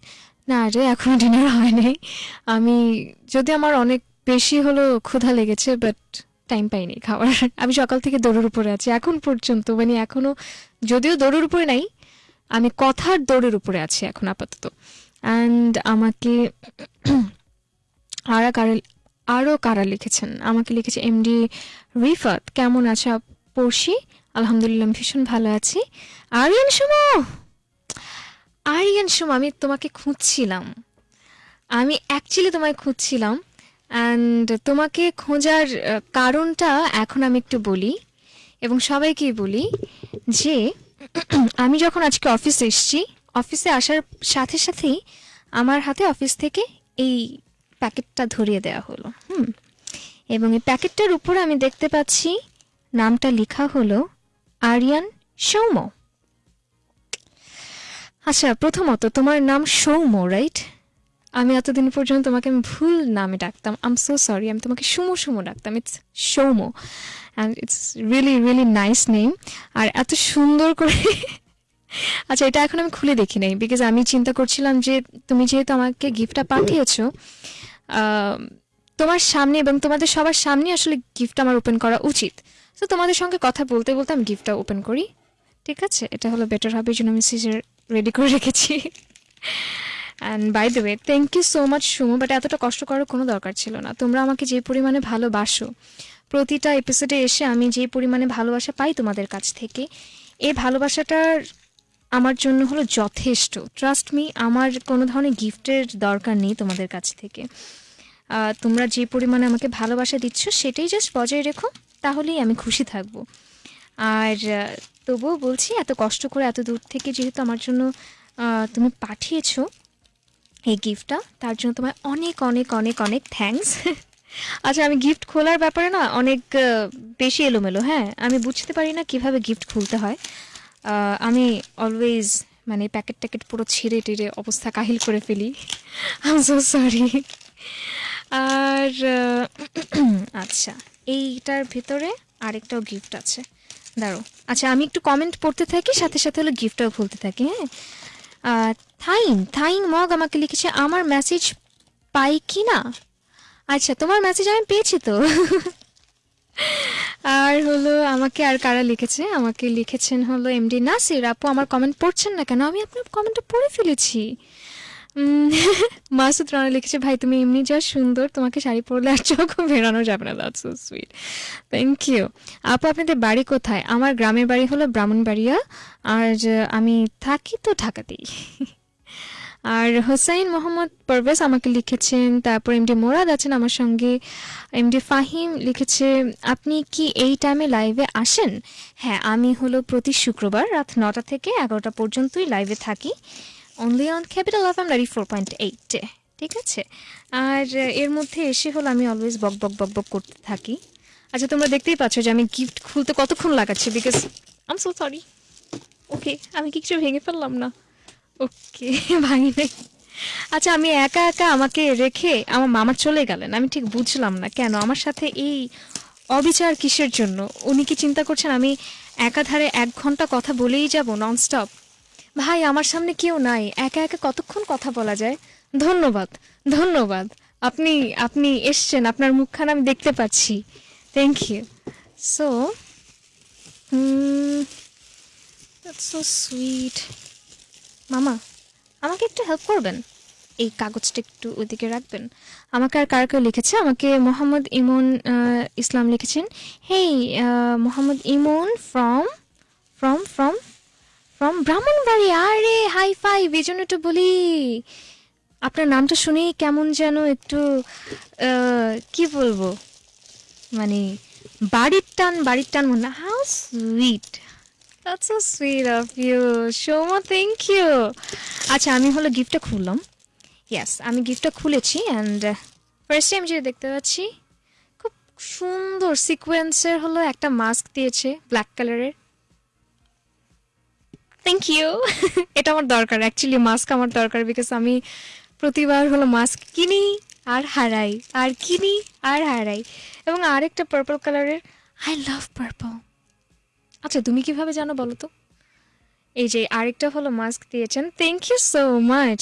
না রে, এখনও ডিনার হয় নাই আমি, যদি আমার অনেক বেশি হলো ক্ষুধা লেগেছে বাট টাইম পাইনি খাওয়ার। আমি সকাল থেকে দৌড়ের উপরে আছি। এখন পর্যন্ত মানে এখনও, যদিও দৌড়ের উপরে নাই, আমি কথার দৌড়ের উপরে আছি এখন আপাতত। অ্যান্ড আমাকে আরা কারা আরও কারা লিখেছেন? আমাকে লিখেছে এমডি রিফাত। কেমন আছে পড়শি? আলহামদুলিল্লাহ ভীষণ ভালো আছি। আরিয়ান সুমো! আরিয়ান সুমো, আমি তোমাকে খুঁজছিলাম। আমি অ্যাকচুয়ালি তোমায় খুঁজছিলাম অ্যান্ড তোমাকে খোঁজার কারণটা এখন আমি একটু বলি এবং সবাইকেই বলি যে, আমি যখন আজকে অফিসে এসছি, অফিসে আসার সাথে সাথেই আমার হাতে অফিস থেকে এই প্যাকেটটা ধরিয়ে দেওয়া হলো, হুম? এবং এই প্যাকেটটার উপরে আমি দেখতে পাচ্ছি, নামটা লেখা হলো আরিয়ান সৌম্য। আচ্ছা প্রথমত তোমার নাম সৌম্য রাইট আমি এতদিন পর্যন্ত তোমাকে আমি ভুল নামে ডাকতাম। আম সো সরি আমি তোমাকে সুমো সুমো ডাকতাম। It's Soumya and it's really really nice name আর এত সুন্দর করে আচ্ছা এটা এখন আমি খুলে দেখি নাই বিকজ আমি চিন্তা করছিলাম যে তুমি যেহেতু আমাকে গিফটটা পাঠিয়েছো তোমার সামনে এবং তোমাদের সবার সামনে আসলে গিফট আমার ওপেন করা উচিত। তো তোমাদের সঙ্গে কথা বলতে বলতে আমি গিফটটা ওপেন করি। ঠিক আছে? এটা হলো বেটার হবে এই জন্য আমি সিজার রেডি করে রেখেছি। And by the way thank you so much Sumo but এতটা কষ্ট করার কোনো দরকার ছিল না। তোমরা আমাকে যে পরিমাণে ভালোবাসো, প্রতিটা এপিসোডে এসে আমি যে পরিমাণে ভালোবাসা পাই তোমাদের কাছ থেকে, এই ভালোবাসাটার আমার জন্য হলো যথেষ্ট। ট্রাস্ট মি আমার কোনো ধরনের গিফটের দরকার নেই তোমাদের কাছ থেকে। তোমরা যে পরিমাণে আমাকে ভালোবাসা দিচ্ছ, সেটাই জাস্ট বজায় রেখো। তাহলেই আমি খুশি থাকব। আর তবুও বলছি, এত কষ্ট করে এত দূর থেকে যেহেতু আমার জন্য তুমি পাঠিয়েছো এই গিফটটা তার জন্য তোমায় অনেক অনেক অনেক অনেক থ্যাঙ্কস আচ্ছা আমি গিফট খোলার ব্যাপারে না অনেক বেশি এলোমেলো হ্যাঁ? আমি বুঝতে পারি না কীভাবে গিফট খুলতে হয়। আমি অলওয়েজ মানে প্যাকেট ট্যাকেট পুরো ছিঁড়ে টিড়ে অবস্থা কাহিল করে ফেলি। আই সো সরি আর আচ্ছা। এইটার ভিতরে আরেকটাও গিফট আছে। দাঁড়ো আচ্ছা আমি একটু কমেন্ট পড়তে থাকি সাথে সাথে হলো গিফটটাও খুলতে থাকি হ্যাঁ? আহ, থাইং থাইং মগ আমাকে লিখেছে আমার মেসেজ পাই কি না? আচ্ছা তোমার মেসেজ আমি পেয়েছি তো। আর হলো আমাকে আর কারা লিখেছে? আমাকে লিখেছেন হলো এমডি নাসির। আপু আমার কমেন্ট পড়ছেন না কেন? আমি আপনার কমেন্টটা পড়ে ফেলেছি। মাসুদ রানা লিখেছে, ভাই, তুমি এমনি যা সুন্দর, তোমাকে শাড়ি পরলে আর চোখ বেরানো যাবে না। That's so sweet thank you আপু, আপনাদের বাড়ি কোথায়? আমার গ্রামের বাড়ি হলো ব্রাহ্মণবাড়িয়া। আর আমি থাকি তো ঢাকাতেই। আর হোসাইন মোহাম্মদ পারভেজ আমাকে লিখেছেন, তারপর এমডি মোরাদ আছেন আমার সঙ্গে। এমডি ফাহিম লিখেছে, আপনি কি এই টাইমে লাইভে আসেন? হ্যাঁ আমি হলো প্রতি শুক্রবার রাত নটা থেকে এগারোটা পর্যন্তই লাইভে থাকি। Only on capital F M ninety four point এইটে ঠিক আছে? আর এর মধ্যে এসে হলো আমি অলওয়েজ বক বক বক বক করতে থাকি। আচ্ছা তোমরা দেখতেই পাচ্ছ যে আমি গিফট খুলতে কতক্ষণ লাগাচ্ছি because I'm so sorry okay আমি কিছু ভেঙে ফেললাম না? ওকে ভাঙি নাই। আচ্ছা আমি একা একা আমাকে রেখে আমার মামা চলে গেলেন, আমি ঠিক বুঝলাম না কেন? আমার সাথে এই অবিচার কিসের জন্য? উনি কি চিন্তা করছেন আমি একাধারে এক ঘণ্টা কথা বলেই যাব ননস্টপ? ভাই, আমার সামনে কেউ নাই। একা একা কতক্ষণ কথা বলা যায়? ধন্যবাদ ধন্যবাদ। আপনি আপনি এসছেন, আপনার মুখখানা আমি দেখতে পাচ্ছি। Thank you so so sweet মামা, আমাকে একটু হেল্প করবেন? এই কাগজটা একটু ওইদিকে রাখবেন। আমাকে আর কার কেউ লিখেছে? আমাকে মোহাম্মদ ইমন ইসলাম লিখেছেন। Hey Mohammad Emon from from from from Brahmanbari আরে হাই ফাইভ এই জন্য একটু বলি আপনার নামটা শুনেই কেমন যেন একটু কি বলব মানে বাড়ির টান বাড়ির টান মনে how sweet That's so sweet of you. Shoma, thank you. আচ্ছা আমি হলো গিফটটা খুললাম ইয়েস আমি গিফটটা খুলেছি অ্যান্ড ফার্স্ট টাইম যেটা দেখতে পাচ্ছি খুব সুন্দর সিকোয়েন্সের হলো একটা মাস্ক দিয়েছে ব্ল্যাক কালারের থ্যাংক ইউ এটা আমার দরকার অ্যাকচুয়ালি মাস্ক আমার দরকার বিকজ আমি প্রতিবার হলো মাস্ক কিনি আর হারাই, আর কিনি আর হারাই। এবং আরেকটা পার্পল কালারের আই লাভ পার্পল আচ্ছা তুমি কীভাবে জানো বলো তো? এই যে আরেকটা হলো মাস্ক দিয়েছেন। থ্যাংক ইউ সো মাচ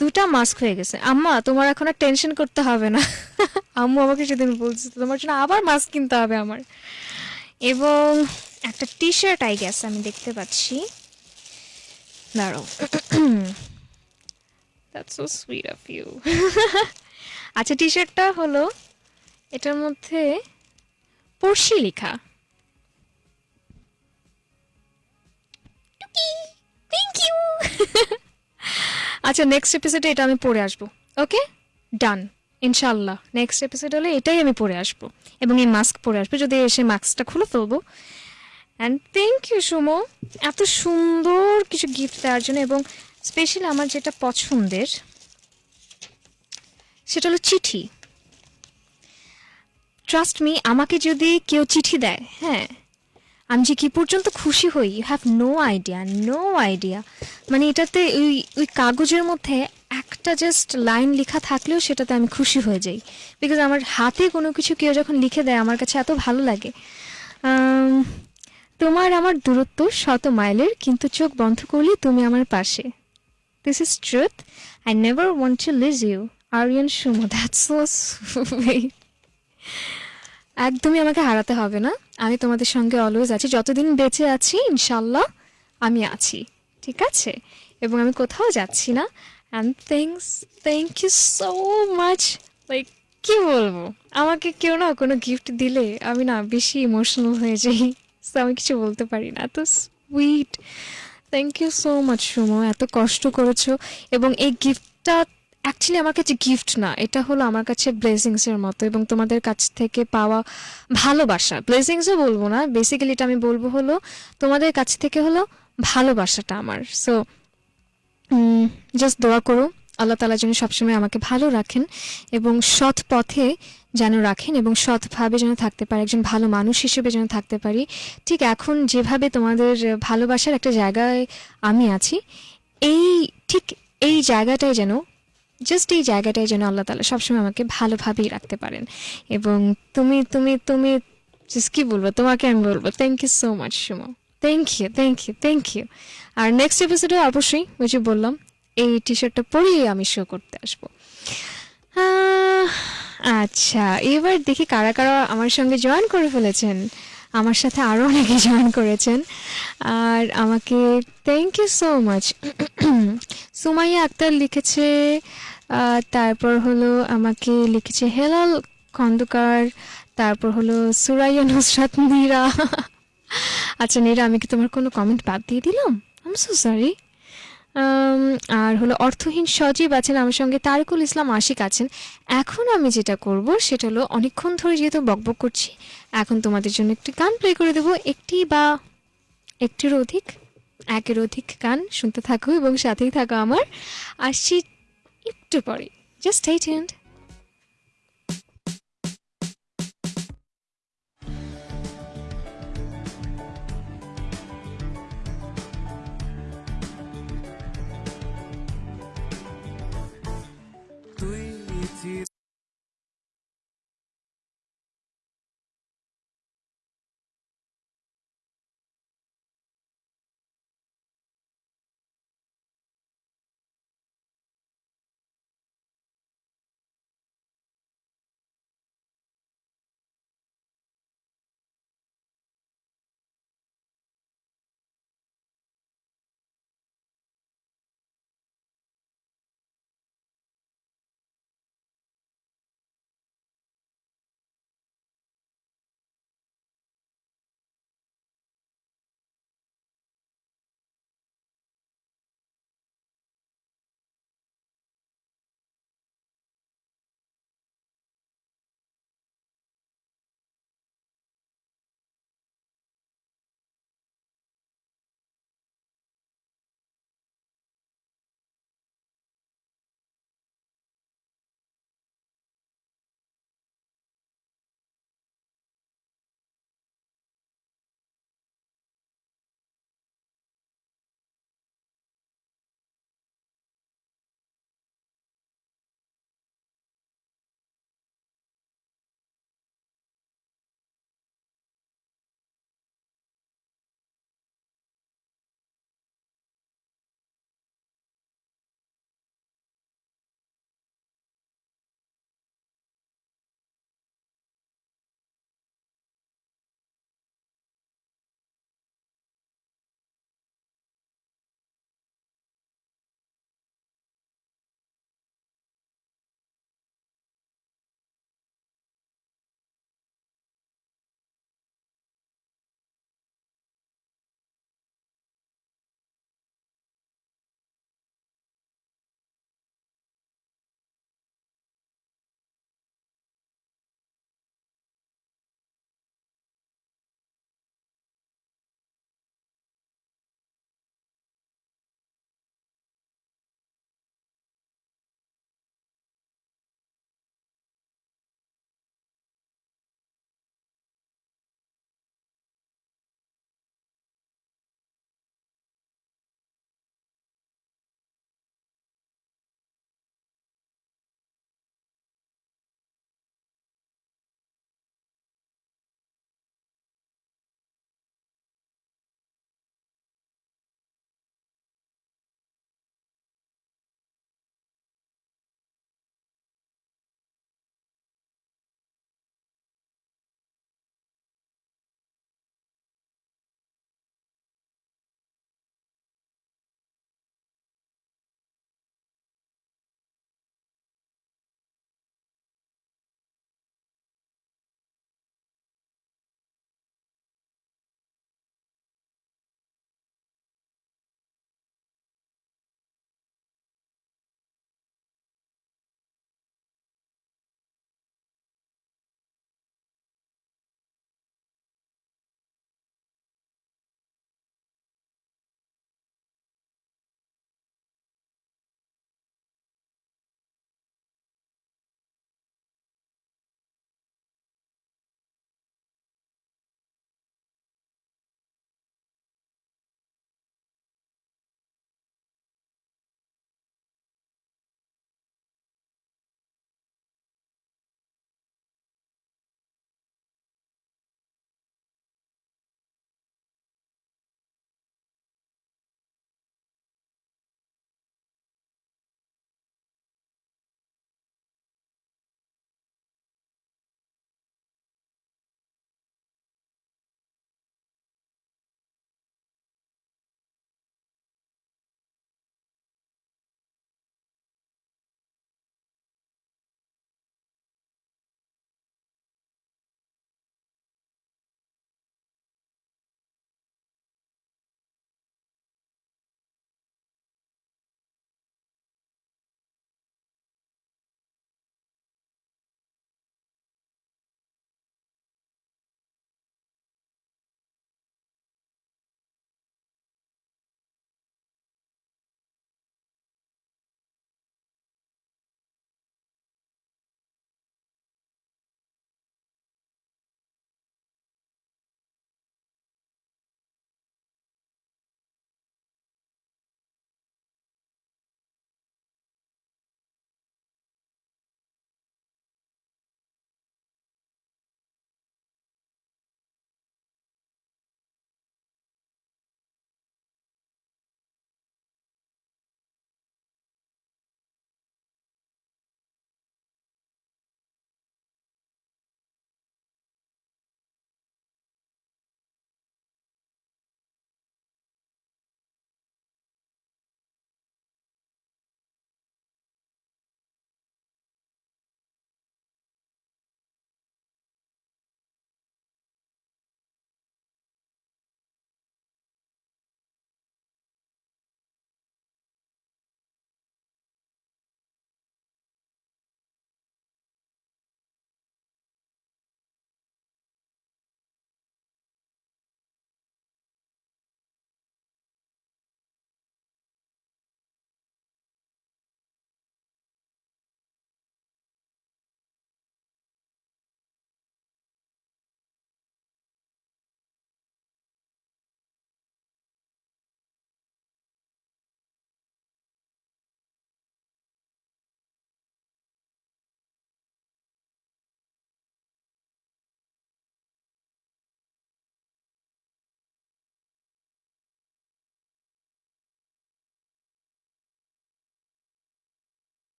দুটা মাস্ক হয়ে গেছে। আম্মা, তোমার এখন আর টেনশন করতে হবে না। আম্মু আমাকে সেদিন বলছে, তোমার জন্য আবার মাস্ক কিনতে হবে আমার। এবং একটা টি শার্ট আই গেছে আমি দেখতে পাচ্ছি। দাঁড়াও। That's so sweet of you আচ্ছা টি শার্টটা হলো এটার মধ্যে পড়শি লেখা। থ্যাংক ইউ আচ্ছা নেক্সট এপিসোডে এটা আমি পড়ে আসব। ওকে ডান ইনশাল্লাহ নেক্সট এপিসোড হলে এটাই আমি পরে আসব। এবং এই মাস্ক পরে আসব। যদি এসে মাস্কটা খুলে ফেলব অ্যান্ড থ্যাংক ইউ সুমো। এত সুন্দর কিছু গিফট দেওয়ার জন্য এবং স্পেশালি আমার যেটা পছন্দের, সেটা হলো চিঠি। ট্রাস্ট মি আমাকে যদি কেউ চিঠি দেয় হ্যাঁ আমি যে কি পর্যন্ত খুশি হই you have no idea no idea মানে এটাতে ওই ওই কাগজের মধ্যে একটা জাস্ট লাইন লেখা থাকলেও সেটাতে আমি খুশি হয়ে যাই। বিকজ আমার হাতে কোনো কিছু কেউ যখন লিখে দেয়, আমার কাছে এত ভালো লাগে। তোমার আমার দূরত্ব শত মাইলের, কিন্তু চোখ বন্ধ করলে তুমি আমার পাশে। This is truth I never want to leave you Ariyan Sumo that's একদমই আমাকে হারাতে হবে না। আমি তোমাদের সঙ্গে অলওয়েজ আছি। যতদিন বেঁচে আছি ইনশাল্লাহ আমি আছি। ঠিক আছে? এবং আমি কোথাও যাচ্ছি না। And thanks thank you so much like কী বলব? আমাকে কেউ না কোনো গিফট দিলে আমি না বেশি ইমোশনাল হয়ে যাই। So আমি কিছু বলতে পারি না। এত sweet thank you so much Sumo. এত কষ্ট করেছ। এবং এই গিফটটা অ্যাকচুয়ালি আমার কাছে গিফট না, এটা হলো আমার কাছে ব্লেসিংসের মতো এবং তোমাদের কাছ থেকে পাওয়া ভালোবাসা। ব্লেসিংসও বলব না বেসিক্যালি এটা আমি বলব হলো, তোমাদের কাছ থেকে হলো ভালোবাসাটা আমার। সো জাস্ট দোয়া করো। আল্লাহ তালা যেন সবসময় আমাকে ভালো রাখেন এবং সৎ পথে যেন রাখেন এবং সৎভাবে যেন থাকতে পারি, একজন ভালো মানুষ হিসেবে যেন থাকতে পারি। ঠিক এখন যেভাবে তোমাদের ভালোবাসার একটা জায়গায় আমি আছি, এই ঠিক এই জায়গাটায় যেন জাস্ট এই জায়গাটায় যেন আল্লাহ তালা সবসময় আমাকে ভালোভাবেই রাখতে পারেন। এবং তুমি তুমি তুমি কি বলব, তোমাকে আমি বলব thank you so much Sumo. Thank you thank you thank you R next এপিসোডে অবশ্যই, ওই যে বললাম, এই টি শার্টটা পরেই আমি শো করতে আসব। আচ্ছা এবার দেখি কারা কারা আমার সঙ্গে জয়েন করে ফেলেছেন। আমার সাথে আরও অনেকে জয়েন করেছেন। আর আমাকে thank you so much Sumaiya Akter লিখেছে তারপর হলো আমাকে লিখেছে হেলাল খন্দকার, তারপর হলো সুরাইয়া নুসরাত নীরা আচ্ছা নীরা, আমি কি তোমার কোনো কমেন্ট বাদ দিয়ে দিলাম? আম সো সরি আর হলো অর্থহীন সজীব আছেন, আমার সঙ্গে তারিকুল ইসলাম আশিক আছেন। এখন আমি যেটা করব, সেটা হলো অনেকক্ষণ ধরে যেহেতু বকবক করছি, এখন তোমাদের জন্য একটি গান প্লে করে দেবো। একটি বা একটির অধিক, একের অধিক গান শুনতে থাকো এবং সাথেই থাকো আমার। আসছি একটু পরে। Just attend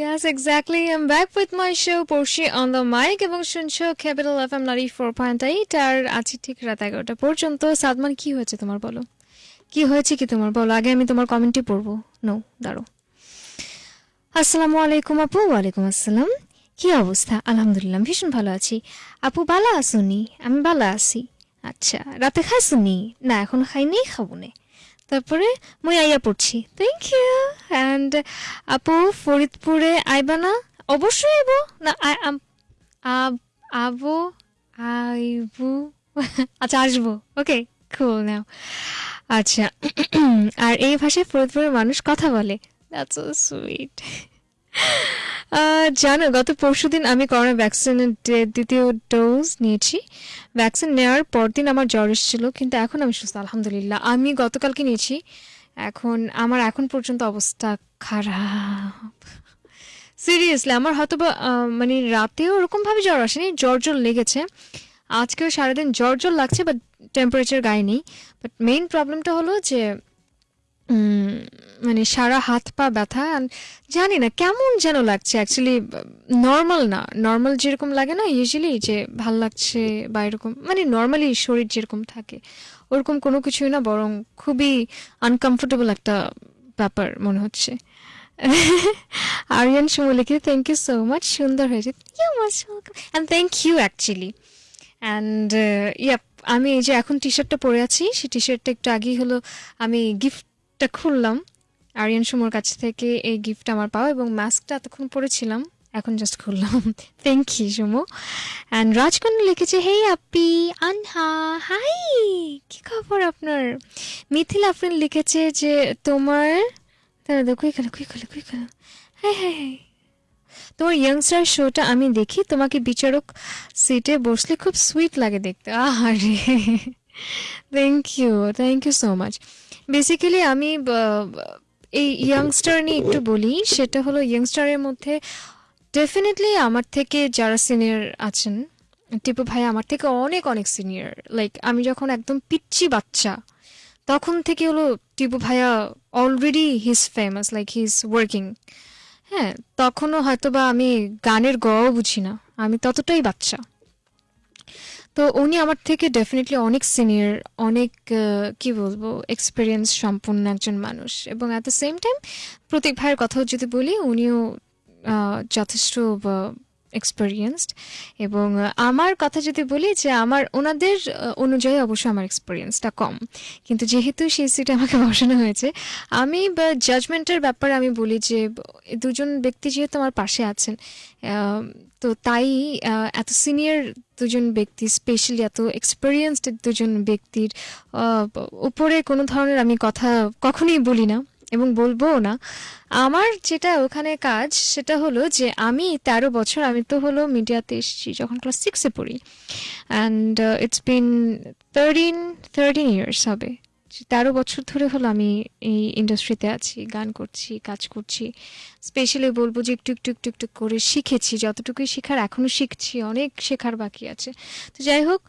Yes, exactly. I'm back with my show Porshi on the mic এবং শুনছো capital F M ninety four point eight আর আছি ঠিক রাত এগারোটা পর্যন্ত। সাদমান কি হয়েছে তোমার বলো? কি হয়েছে কি তোমার বলো? আগে আমি তোমার কমেন্টই পড়ব। নো দাঁড়ো আসসালামু আলাইকুম আপু ওয়ালাইকুম আসসালাম। কি অবস্থা? আলহামদুলিল্লাহ ভীষণ ভালো আছি। আপু বালা আসুনি আমি বালা আছি। আচ্ছা রাতে খাইছুনি না এখন খাইনি খাব নে। তারপরে মই আইয়া পড়ছি। থ্যাংক ইউ অ্যান্ড আপু, ফরিদপুরে আইবা না? অবশ্যই আইব। না আবো আইবু। আচ্ছা আসব। ওকে খুল নাও আচ্ছা আর এই ভাষায় ফরিদপুরের মানুষ কথা বলে। দ্যাটস সো সুইট জানো, গত পরশুদিন আমি করোনা ভ্যাকসিনের দ্বিতীয় ডোজ নিয়েছি। ভ্যাকসিন নেওয়ার পরদিন আমার জ্বর এসেছিল, কিন্তু এখন আমি সুস্থ, আলহামদুলিল্লাহ। আমি গতকালকে নিয়েছি, এখন, আমার এখন পর্যন্ত অবস্থা খারাপ। সিরিয়াসলি আমার হয়তো বা মানে রাতেও ওরকমভাবে জ্বর আসেনি, জ্বর জ্বর লেগেছে। আজকেও সারাদিন জ্বর জ্বর লাগছে বাট টেম্পারেচার গায়ে নেই। বাট মেইন প্রবলেমটা হলো যে মানে সারা হাত পা ব্যথা জানি না কেমন যেন লাগছে অ্যাকচুয়ালি নর্মাল না। নর্মাল যেরকম লাগে না ইউজুয়ালি যে ভালো লাগছে বা এরকম মানে নর্মালি শরীর যেরকম থাকে, ওরকম কোনো কিছুই না, বরং খুবই আনকমফোর্টেবল একটা ব্যাপার মনে হচ্ছে। আরিয়ান সুমো লিখে থ্যাংক ইউ সো মাচ সুন্দর হয়েছে। You much and thank you actually and yep আমি এই যে এখন টি শার্টটা পরে আছি, সেই টি শার্টটা একটু আগেই হলো, আমি গিফটটা খুললাম। আরিয়ান সুমোর কাছ থেকে এই গিফটটা আমার পাওয়া এবং মাস্কটা এতক্ষণ পরেছিলাম, এখন জাস্ট খুললাম। Thank you Sumo. অ্যান্ড রাজকন্যা লিখেছে হেই আপি, আনহা হাই কি খবর আপনার? মিথিল আফরিন লিখেছে যে, তোমার দাঁড়া দাও কুই কুই খেলো কুই খেলো হ্যাঁ হ্যাঁ হ্যাঁ তোমার ইয়াংস্টার শোটা আমি দেখি, তোমাকে বিচারক সিটে বসলে খুব সুইট লাগে দেখতে। আরে thank you thank you so much basically আমি এই ইয়াংস্টার নিয়ে একটু বলি, সেটা হলো ইয়াংস্টারের মধ্যে ডেফিনেটলি আমার থেকে যারা সিনিয়র আছেন, টিপু ভাই আমার থেকে অনেক অনেক সিনিয়র লাইক আমি যখন একদম পিচ্চি বাচ্চা, তখন থেকে হলো টিপু ভাইয়া already he's famous like he is working হ্যাঁ তখনও হয়তো বা আমি গানের গও বুঝি না, আমি ততটাই বাচ্চা। তো উনি আমার থেকে ডেফিনেটলি অনেক সিনিয়র অনেক কি বলব এক্সপিরিয়েন্স সম্পন্ন একজন মানুষ। এবং at the same time Protik ভাইয়ের কথাও যদি বলি, উনিও যথেষ্ট এক্সপিরিয়েন্সড এবং আমার কথা যদি বলি যে আমার ওনাদের অনুযায়ী অবশ্যই আমার এক্সপিরিয়েন্সটা কম। কিন্তু যেহেতু সেই সিটে আমাকে বসানো হয়েছে, আমি জাজমেন্টের ব্যাপারে আমি বলি যে দুজন ব্যক্তি যেহেতু আমার পাশে আছেন তো তাই এত সিনিয়র দুজন ব্যক্তি স্পেশালি এত এক্সপিরিয়েন্সড দুজন ব্যক্তির উপরে কোনো ধরনের আমি কথা কখনোই বলি না। এবং বলবোও না, আমার যেটা ওখানে কাজ সেটা হলো যে আমি তেরো বছর আমি তো হলো মিডিয়াতে এসেছি, যখন ক্লাস সিক্সে পড়ি। And it's been thirteen thirteen years হবে। তেরো বছর ধরে হলো আমি এই ইন্ডাস্ট্রিতে আছি, গান করছি, কাজ করছি। স্পেশালি বলব যে একটু একটু একটু একটু করে শিখেছি, যতটুকুই শেখার এখনও শিখছি, অনেক শেখার বাকি আছে। তো যাই হোক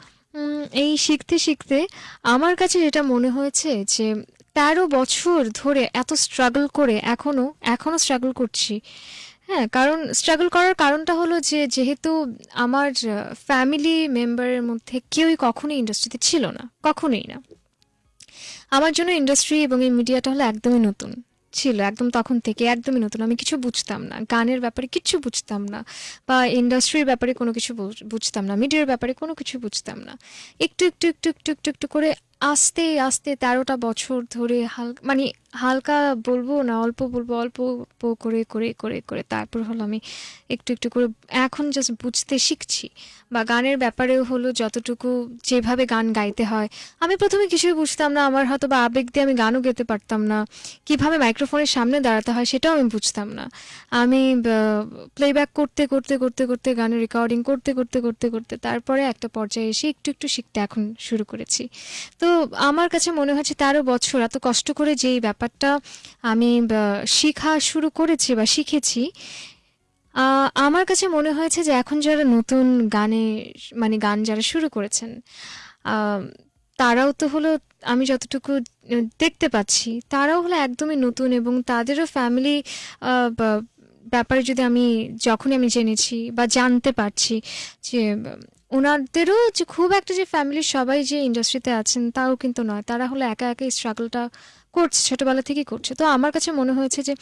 এই শিখতে শিখতে আমার কাছে যেটা মনে হয়েছে যে তেরো বছর ধরে এত স্ট্রাগল করে এখনও এখনও স্ট্রাগল করছি। হ্যাঁ কারণ স্ট্রাগল করার কারণটা হলো যে, যেহেতু আমার ফ্যামিলি মেম্বারের মধ্যে কেউই কখনোই ইন্ডাস্ট্রিতে ছিল না, কখনোই না। আমার জন্য ইন্ডাস্ট্রি এবং এই মিডিয়াটা হলো একদমই নতুন, ছিল একদম তখন থেকে, একদমই নতুন। আমি কিছু বুঝতাম না, গানের ব্যাপারে কিছু বুঝতাম না, বা ইন্ডাস্ট্রির ব্যাপারে কোনো কিছু বুঝ- বুঝতাম না মিডিয়ার ব্যাপারে কোনো কিছু বুঝতাম না। একটু একটু একটু একটু একটু একটু করে আস্তে আস্তে তেরোটা বছর ধরে হালকা মানে হালকা বলব না, অল্প বলব, অল্প অল্প করে করে করে করে তারপর হলো আমি একটু একটু করে এখন জাস্ট বুঝতে শিখছি। বা গানের ব্যাপারেও হলো যতটুকু যেভাবে গান গাইতে হয়, আমি প্রথমে কিছুই বুঝতাম না, আমার হয়তো বা আবেগ দিয়ে আমি গানও গেতে পারতাম না, কীভাবে মাইক্রোফোনের সামনে দাঁড়াতে হয় সেটাও আমি বুঝতাম না। আমি প্লেব্যাক করতে করতে করতে করতে, গানের রেকর্ডিং করতে করতে করতে করতে তারপরে একটা পর্যায়ে এসে একটু একটু শিখতে এখন শুরু করেছি। তো আমার কাছে মনে হচ্ছে তেরো বছর, এত কষ্ট করে যেই ব্যাপারটা আমি শেখা শুরু করেছি বা শিখেছি আমার কাছে মনে হয়েছে যে এখন যারা নতুন গানে মানে গান যারা শুরু করেছেন তারাও তো হলো, আমি যতটুকু দেখতে পাচ্ছি, তারাও হলো একদমই নতুন এবং তাদেরও ফ্যামিলি ব্যাপারে যদি আমি, যখনই আমি জেনেছি বা জানতে পারছি যে ওনাদেরও যে খুব একটা যে ফ্যামিলির সবাই যে ইন্ডাস্ট্রিতে আছেন, তাও কিন্তু নয়। তারা হলো একা একা এই স্ট্রাগলটা করছে, ছোটোবেলা থেকেই করছে। তো আমার কাছে মনে হয়েছে যে,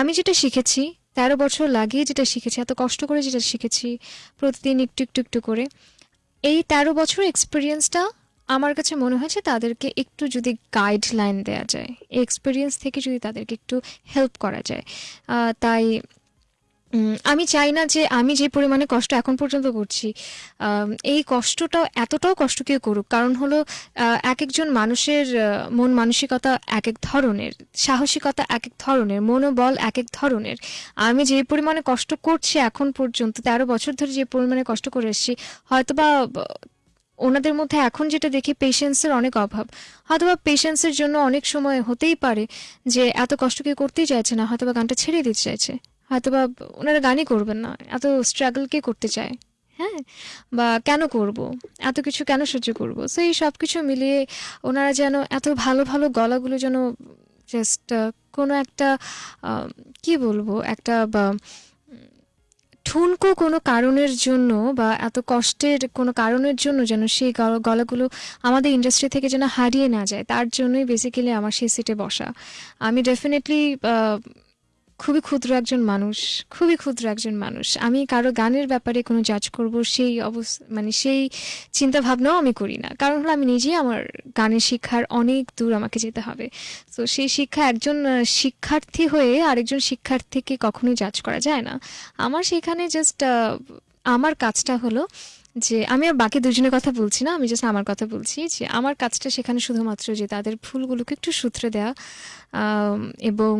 আমি যেটা শিখেছি, তেরো বছর লাগিয়ে যেটা শিখেছি, এত কষ্ট করে যেটা শিখেছি, প্রতিদিন একটু একটু একটু করে, এই তেরো বছর এক্সপিরিয়েন্সটা আমার কাছে মনে হয়েছে তাদেরকে একটু যদি গাইডলাইন দেওয়া যায় এক্সপিরিয়েন্স থেকে যদি তাদেরকে একটু হেল্প করা যায় তাই আমি চাই না যে আমি যে পরিমাণে কষ্ট এখন পর্যন্ত করছি এই কষ্টটাও এতটাও কষ্ট কেউ করুক। কারণ হলো এক একজন মানুষের মন মানসিকতা এক এক ধরনের, সাহসিকতা এক এক ধরনের, মনোবল এক এক ধরনের। আমি যে পরিমাণে কষ্ট করছি এখন পর্যন্ত, তেরো বছর ধরে যে পরিমাণে কষ্ট করে এসেছি, হয়তোবা ওনাদের মধ্যে এখন যেটা দেখি পেশেন্সের অনেক অভাব। হয়তোবা পেশেন্সের জন্য অনেক সময় হতেই পারে যে, এত কষ্ট কেউ করতেই চাইছে না, হয়তোবা গানটা ছেড়ে দিতে চাইছে। হয়তোবা ওনারা গানই করবেন না, এত স্ট্রাগল কে করতে চায়? হ্যাঁ বা কেন করব? এত কিছু কেন সহ্য করব? সো এই সব কিছু মিলিয়ে ওনারা যেন এত ভালো ভালো গলাগুলো যেন জাস্ট কোনো একটা কি বলব? একটা বা ঠুনকো কোনো কারণের জন্য বা এত কষ্টের কোনো কারণের জন্য যেন সেই গলাগুলো আমাদের ইন্ডাস্ট্রি থেকে যেন হারিয়ে না যায়, তার জন্যই বেসিক্যালি আমার সেই সিটে বসা। আমি ডেফিনেটলি খুবই ক্ষুদ্র একজন মানুষ, খুবই ক্ষুদ্র একজন মানুষ। আমি কারও গানের ব্যাপারে কোনো জাজ করব, সেই অবস্থা মানে সেই চিন্তা ভাবনাও আমি করি না। কারণ হলো আমি নিজেই আমার গানের শিক্ষার অনেক দূর আমাকে যেতে হবে। তো সেই শিক্ষা একজন শিক্ষার্থী হয়ে আরেকজন শিক্ষার্থীকে কখনোই জাজ করা যায় না। আমার সেখানে জাস্ট আমার কাজটা হলো যে আমি আর বাকি দুজনের কথা বলছি না, আমি জাস্ট আমার কথা বলছি যে আমার কাজটা সেখানে শুধুমাত্র যে তাদের ভুলগুলোকে একটু সূত্রে দেওয়া এবং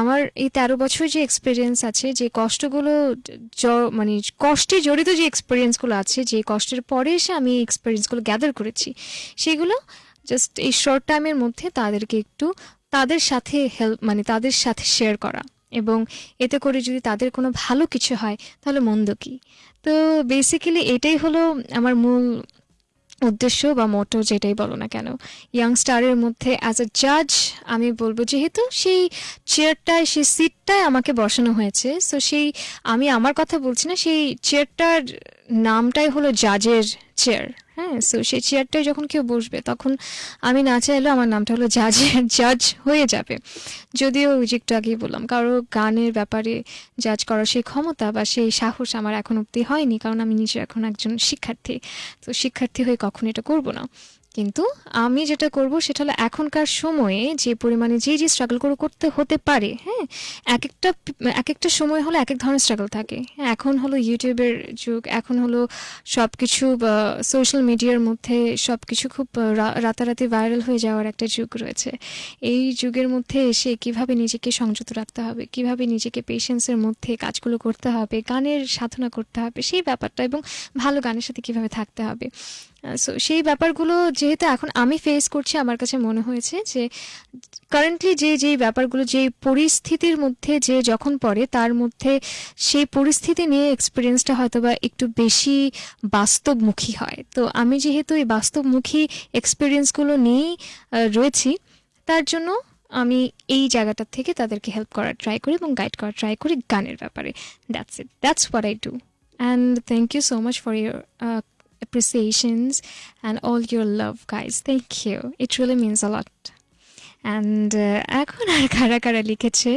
আমার এই তেরো বছর যে এক্সপিরিয়েন্স আছে, যে কষ্টগুলো মানে কষ্টে জড়িত যে এক্সপিরিয়েন্সগুলো আছে, যে কষ্টের পরে এসে আমি এক্সপিরিয়েন্সগুলো গ্যাদার করেছি, সেগুলো জাস্ট এই শর্ট টাইমের মধ্যে তাদেরকে একটু তাদের সাথে হেল্প মানে তাদের সাথে শেয়ার করা, এবং এতে করে যদি তাদের কোনো ভালো কিছু হয়, তাহলে মন্দ কী? তো বেসিক্যালি এটাই হলো আমার মূল উদ্দেশ্য বা মোটো যেটাই বলো না কেন। ইয়াং স্টারের মধ্যে অ্যাজ আ জাজ আমি বলব যেহেতু সেই চেয়ারটায় সেই সিটটায় আমাকে বসানো হয়েছে। সো সেই আমি আমার কথা বলছি না, সেই চেয়ারটার নামটাই হলো জাজের চেয়ার হ্যাঁ সো সেই চেয়ারটায় যখন কেউ বসবে, তখন আমি না চাইলেও আমার নামটা হলো জাজ জাজ হয়ে যাবে। যদিও ওই যে একটু আগেই বললাম, কারও গানের ব্যাপারে জাজ করার সেই ক্ষমতা বা সেই সাহস আমার এখন অব্দি হয়নি, কারণ আমি নিজে এখন একজন শিক্ষার্থী। তো শিক্ষার্থী হয়ে কখন এটা করব না। কিন্তু আমি যেটা করব সেটা হলো এখনকার সময়ে যে পরিমাণে যে যে স্ট্রাগল করে করতে হতে পারে হ্যাঁ? এক একটা এক একটা সময় হলো এক এক ধরনের স্ট্রাগল থাকে। হ্যাঁ, এখন হলো ইউটিউবের যুগ এখন হলো সব কিছু সোশ্যাল মিডিয়ার মধ্যে সব কিছু খুব রাতারাতি ভাইরাল হয়ে যাওয়ার একটা যুগ রয়েছে। এই যুগের মধ্যে এসে কীভাবে নিজেকে সংযত রাখতে হবে কীভাবে নিজেকে পেশেন্সের মধ্যে কাজগুলো করতে হবে গানের সাধনা করতে হবে সেই ব্যাপারটা এবং ভালো গানের সাথে কীভাবে থাকতে হবে। সো সেই ব্যাপারগুলো যেহেতু এখন আমি ফেস করছি, আমার কাছে মনে হয়েছে যে কারেন্টলি যে যেই ব্যাপারগুলো, যে পরিস্থিতির মধ্যে যে যখন পড়ে, তার মধ্যে সেই পরিস্থিতি নিয়ে এক্সপিরিয়েন্সটা হয়তো বা একটু বেশি বাস্তবমুখী হয়। তো আমি যেহেতু এই বাস্তবমুখী এক্সপিরিয়েন্সগুলো নিয়েই রয়েছি, তার জন্য আমি এই জায়গাটা থেকে তাদেরকে হেল্প করার ট্রাই করি এবং গাইড করার ট্রাই করি গানের ব্যাপারে। That's it that's what I do and thank you so much for your appreciations and all your love guys. Thank you. It really means a lot. And uh, এখন আর কারা কারা লিখেছে?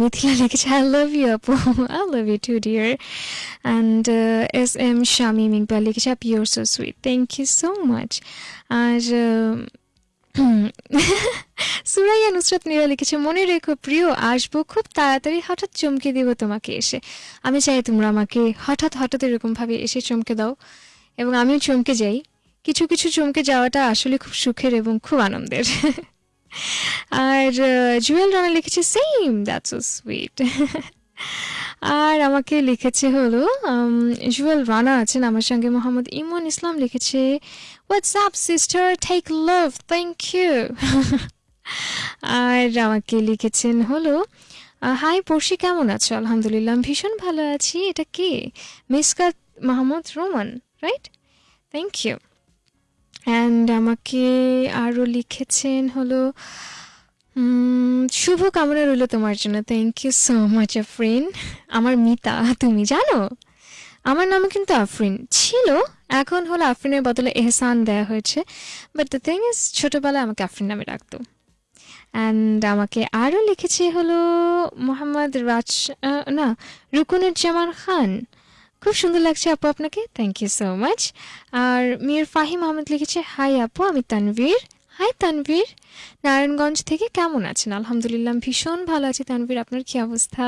মিথিলা লিখেছে আই লাভ ইউ আপু। I love you too dear and S M Shamim Iqbal লিখেছে up you're so sweet thank you so much R uh, Suraiya Nusrat Nira লিখেছে, মনে রেখো প্রিয়, আসব খুব তাড়াতাড়ি, হঠাৎ চমকে দিব তোমাকে এসে। আমি চাই তোমরা আমাকে হঠাৎ হঠাৎ এরকম ভাবে এসে চমকে দাও এবং আমিও চমকে যাই। কিছু কিছু চমকে যাওয়াটা আসলে খুব সুখের এবং খুব আনন্দের। আর জুয়েল রানা লিখেছে সেম দ্যাটস সো সুইট আর আমাকে লিখেছে হলো জুয়েল রানা আছেন আমার সঙ্গে, মোহাম্মদ ইমন ইসলাম লিখেছে WhatsApp sister take love thank you আর আমাকে লিখেছেন হলো হাই পড়শি কেমন আছো? আলহামদুলিল্লাহ, ভীষণ ভালো আছি। এটা কে? Miskat Mahmud Roman right thank you and আমাকে আরও লিখেছেন হলো শুভ কামনা রইল তোমার জন্য। Thank you so much Afrin আমার মিতা, তুমি জানো? আমার নামে কিন্তু আফরিন ছিল, এখন হলো আফরিনের বদলে এহসান দেয়া হয়েছে। বাট দ্য থিং ইজ ছোটোবেলায় আমাকে আফরিন নামে রাখতো অ্যান্ড আমাকে আরও লিখেছে হলো মোহাম্মদ রাজ না, রুকুনুজ্জামান খান। খুব সুন্দর লাগছে আপু আপনাকে। থ্যাংক ইউ সো মাচ আর মির ফাহিম আহমেদ লিখেছে হাই আপু, আমি তানভীর। হাই তানভীর। নারায়ণগঞ্জ থেকে কেমন আছেন? আলহামদুলিল্লাহ ভীষণ ভালো আছি। তানভীর, আপনার কি অবস্থা?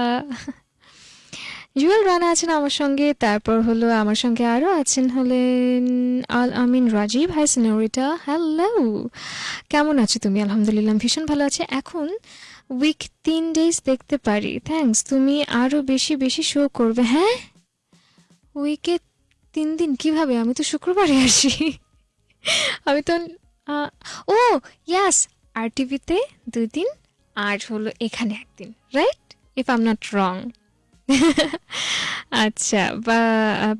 জুয়েল রানা আছেন আমার সঙ্গে, তারপর হলো আমার সঙ্গে আরও আছেন হলেন Al Amin Rajib. Hi senorita hello. কেমন আছো তুমি? আলহামদুলিল্লাহ ভীষণ ভালো আছে। এখন উইক তিন ডেজ দেখতে পারি। থ্যাঙ্কস তুমি আরও বেশি বেশি শো করবে। হ্যাঁ? উইকে তিন দিন কীভাবে? আমি তো শুক্রবারে আসি। আমি তো ও ইয়াস আর টিভিতে দুই দিন, আর হলো এখানে একদিন right if I'm not wrong আচ্ছা বা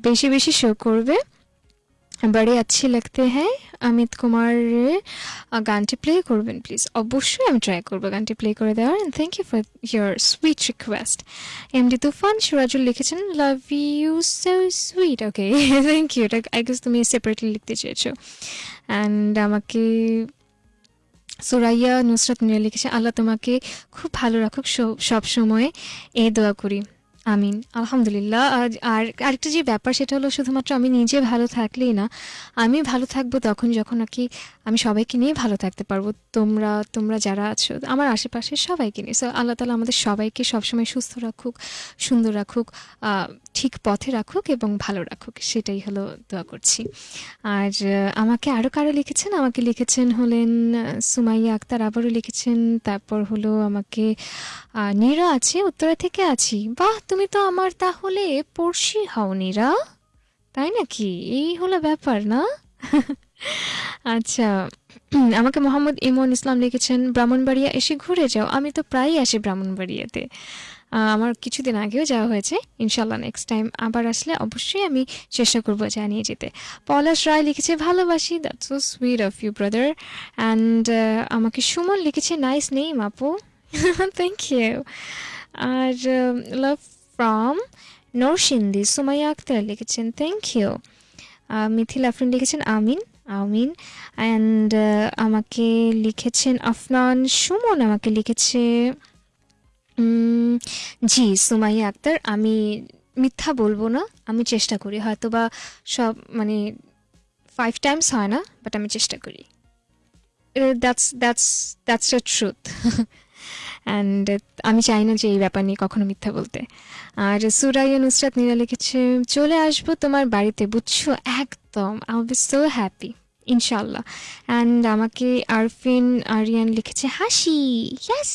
বেশি বেশি শো করবে। বাড়ি আচ্ছি লাগতে হ্যাঁ অমিত কুমারের গানটি প্লে করবেন প্লিজ অবশ্যই আমি ট্রাই করব গানটি প্লে করে দেওয়ার and thank you for your sweet request MD Tufan, Surajul লিখেছেন love you so sweet okay thank you এটা আই গেস তুমি সেপারেটলি লিখতে চেয়েছো। অ্যান্ড আমাকে সোরাইয়া নুসরাত মিয়া লিখেছে, আল্লাহ তোমাকে খুব ভালো রাখুক সব সময়। এ দোয়া করি। আমিন। আলহামদুলিল্লাহ। আর আর আরেকটা যে ব্যাপার সেটা হলো শুধুমাত্র আমি নিজে ভালো থাকলেই না, আমি ভালো থাকব তখন যখন নাকি আমি সবাইকে নিয়ে ভালো থাকতে পারব। তোমরা তোমরা যারা আছো, আমার আশেপাশে সবাইকে নিয়ে। সো আল্লাহ তালা আমাদের সবাইকে সবসময় সুস্থ রাখুক, সুন্দর রাখুক। ঠিক পথে রাখুক এবং ভালো রাখুক, সেটাই হলো দোয়া করছি। আর আমাকে আরও কারও লিখেছেন? আমাকে লিখেছেন হলেন সুমাইয়া আক্তার আবারও লিখেছেন, তারপর হলো আমাকে নীরা আছে, উত্তরা থেকে আছি। বাহ, তুমি তো আমার তাহলে পড়শি হও নীরা, তাই নাকি? এই হলো ব্যাপার না? আচ্ছা আমাকে মোহাম্মদ ইমন ইসলাম লিখেছেন, ব্রাহ্মণবাড়িয়া এসে ঘুরে যাও, আমি তো প্রায়ই আসি ব্রাহ্মণবাড়িয়াতে। আমার কিছুদিন আগেও যাওয়া হয়েছে। ইনশাল্লাহ নেক্সট টাইম আবার আসলে অবশ্যই আমি চেষ্টা করব জানিয়ে যেতে। পলাশ রায় লিখেছে, ভালোবাসি that's so sweet of you brother and আমাকে সুমন লিখেছে নাইস নেই আপু। থ্যাংক ইউ আর লাভ ফ্রম নরসিন্দি সুমাইয়া আক্তার লিখেছেন থ্যাংক ইউ মিথিল আফরিন লিখেছেন, আমিন আমিন। অ্যান্ড আমাকে লিখেছেন, আফনান সুমন আমাকে লিখেছে জি, সুমাইয়া আক্তার, আমি মিথ্যা বলব না, আমি চেষ্টা করি। হয়তো বা সব মানে ফাইভ টাইমস হয় না বাট আমি চেষ্টা করি। That's that's that's the truth and আমি চাই না যে এই ব্যাপার নিয়ে কখনো মিথ্যা বলতে। আর সুরাইয়া নুসরাত নীরা লিখেছে, চলে আসব তোমার বাড়িতে, বুঝছ? একদম আই বি সো হ্যাপি ইনশাল্লাহ অ্যান্ড আমাকে আরফিন আরিয়ান লিখেছে, হাসি ইয়াস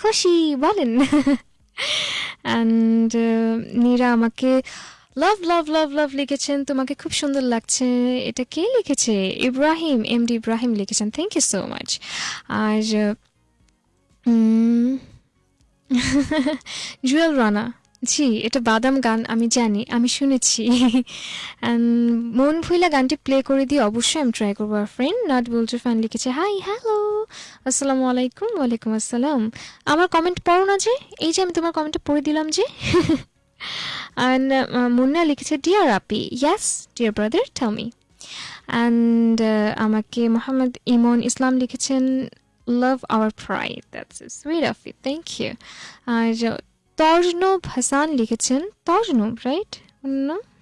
খুশি, বলেন। অ্যান্ড নীরা আমাকে লাভ লাভ লাভ লাভ লিখেছেন, তোমাকে খুব সুন্দর লাগছে। এটা কে লিখেছে? ইব্রাহিম এম ডি ইব্রাহিম লিখেছেন। থ্যাংক ইউ সো মাচ আর জুয়েল রানা জি, এটা বাদাম গান, আমি জানি, আমি শুনেছি। মন ভুইলা গানটি প্লে করে দিয়ে অবশ্যই আমি ট্রাই করব। আর ফ্রেন্ড নাট বলছে ফ্যান লিখেছে হাই হ্যালো আসসালামু আলাইকুম, ওয়ালাইকুম আসসালাম। আমার কমেন্ট পড়ো না যে, এই যে আমি তোমার কমেন্টটা পড়ে দিলাম যে। অ্যান্ড মুন্না লিখেছে dear Api yes dear brother tell and আমাকে মোহাম্মদ ইমন ইসলাম লিখেছেন love our pride that's sweet of it thank you আর, তর্জনব হাসান লিখেছেন তর্জনব রাইট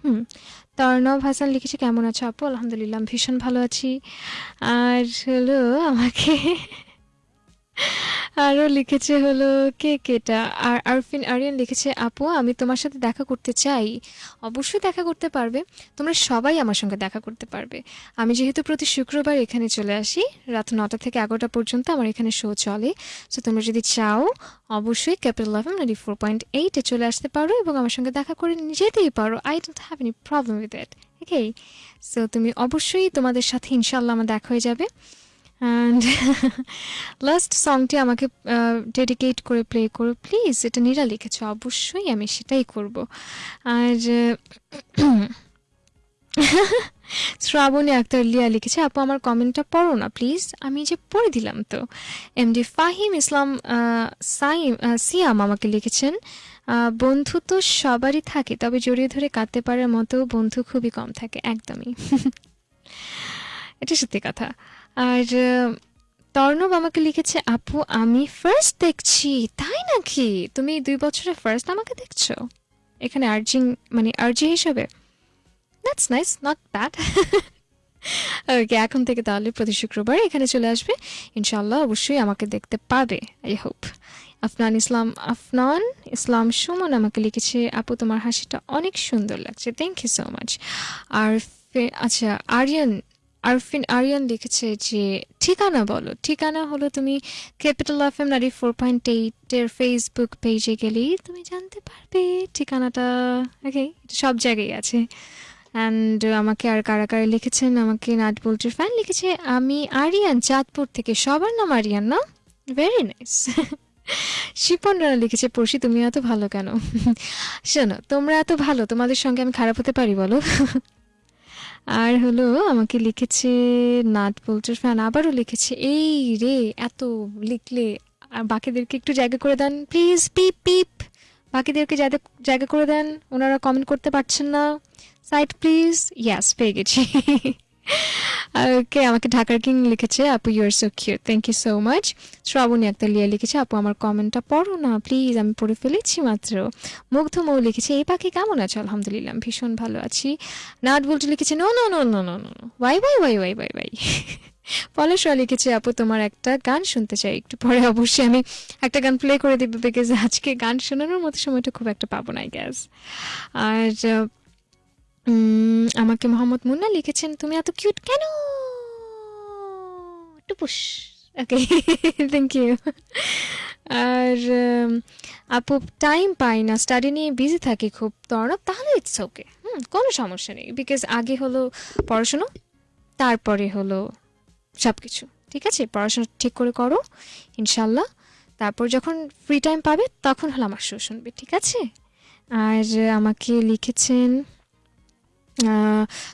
হুম। তর্ণব হাসান লিখেছে কেমন আছো আপু? আলহামদুলিল্লাহ ভীষণ ভালো আছি। আর হলো আমাকে আরও লিখেছে হলো, কে, কেটা? আর আরফিন, আরিয়ান লিখেছে, আপু, আমি তোমার সাথে দেখা করতে চাই। অবশ্যই দেখা করতে পারবে। তোমরা সবাই আমার সঙ্গে দেখা করতে পারবে। আমি যেহেতু প্রতি শুক্রবার এখানে চলে আসি, রাত নটা থেকে এগারোটা পর্যন্ত আমার এখানে শো চলে। সো তোমরা যদি চাও, অবশ্যই capital F M ninety four point এইটে চলে আসতে পারো এবং আমার সঙ্গে দেখা করে যেতেই পারো। I don't have any problem with that okay so তুমি অবশ্যই তোমাদের সাথে ইনশাল্লাহ আমার দেখা হয়ে যাবে। অ্যান্ড লাস্ট সংটি আমাকে ডেডিকেট করে প্লে করো প্লিজ এটা নীরা লিখেছে, অবশ্যই আমি সেটাই করব। আর, শ্রাবণী আক্তার লিয়া লিখেছে, আপু, আমার কমেন্টটা পড়ো না প্লিজ আমি যে পড়ে দিলাম তো। এমডি ফাহিম ইসলাম সাইম সিয়াম আমাকে লিখেছেন বন্ধু তো সবারই থাকে, তবে জড়িয়ে ধরে কাঁদতে পারার মতো বন্ধু খুবই কম থাকে। একদমই। এটা সত্যি কথা। আর তর্ণব আমাকে লিখেছে, আপু, আমি ফার্স্ট দেখছি, তাই নাকি? তুমি দুই বছরে ফার্স্ট আমাকে দেখছ? এখানে আর্জিং মানে আর্জি হিসাবে। That's nice not bad okay এখন থেকে তাহলে প্রতি শুক্রবার এখানে চলে আসবে। ইনশাল্লাহ অবশ্যই আমাকে দেখতে পাবে আই হোপ আফনান ইসলাম আফনান ইসলাম সুমন আমাকে লিখেছে, আপু, তোমার হাসিটা অনেক সুন্দর লাগছে থ্যাংক ইউ সো মাচ আর আচ্ছা আরিয়ান আরফিন, আরিয়ান লিখেছে যে, ঠিকানা বলো। ঠিকানা হলো তুমি ক্যাপিটাল এফ এম নারী ফোর পয়েন্ট এইটের ফেসবুক পেজে গেলেই তুমি জানতে পারবে ঠিকানাটা। ওকে সব জায়গায় আছে। অ্যান্ড আমাকে আর কারা কারা লিখেছেন? আমাকে নাট বলটির ফ্যান লিখেছে, আমি আরিয়ান, চাঁদপুর থেকে। সবার নাম আরিয়ান, না? ভেরি নাইস শিপন রানা লিখেছে, পড়শি, তুমি এত ভালো কেন? শোনো, তোমরা এত ভালো, তোমাদের সঙ্গে আমি খারাপ হতে পারি, বলো? আর হলো আমাকে লিখেছে নাট পোলচার ফ্যান আবারও লিখেছে, এই রে, এত লিখলে আর বাকিদেরকে একটু জায়গা করে দেন প্লিজ পিপ পিপ বাকিদেরকে জায়গা করে দেন, ওনারা কমেন্ট করতে পারছেন না সাইট প্লিজ ইয়াস পেয়ে গেছি। ওকে আমাকে ঢাকার কিং লিখেছে, আপু you are so cute thank you so much Srabani Akter Lia লিখেছে, আপু, আমার কমেন্টটা পড়ো না প্লিজ আমি পড়ে ফেলেছি মাত্র। মুগ্ধ মৌ লিখেছে, এই পাখি কেমন আছে? আলহামদুলিল্লাহ ভীষণ ভালো আছি। নাট বলতে লিখেছে no no no no no no why why why why why why পলেশরা লিখেছে, আপু, তোমার একটা গান শুনতে চাই, একটু পরে অবশ্যই আমি একটা গান প্লে করে দিব বিকজ আজকে গান শোনানোর মতো সময়টা খুব একটা পাবো না গ্যাস আর আমাকে মোহাম্মদ মুন্না লিখেছেন। তুমি এত কিউট কেন? টুপুস। ওকে থ্যাংক ইউ আর আপু টাইম পাই না স্টাডি নিয়ে বিজি থাকি খুব। তরব তাহলে ইটস ওকে হুম, কোনো সমস্যা নেই। বিকজ আগে হলো পড়াশুনো, তারপরে হলো সব কিছু ঠিক আছে? পড়াশোনা ঠিক করে করো, ইনশাল্লাহ। তারপর যখন ফ্রি টাইম পাবে, তখন হলো আমার শো শুনবে। ঠিক আছে? আর আমাকে লিখেছেন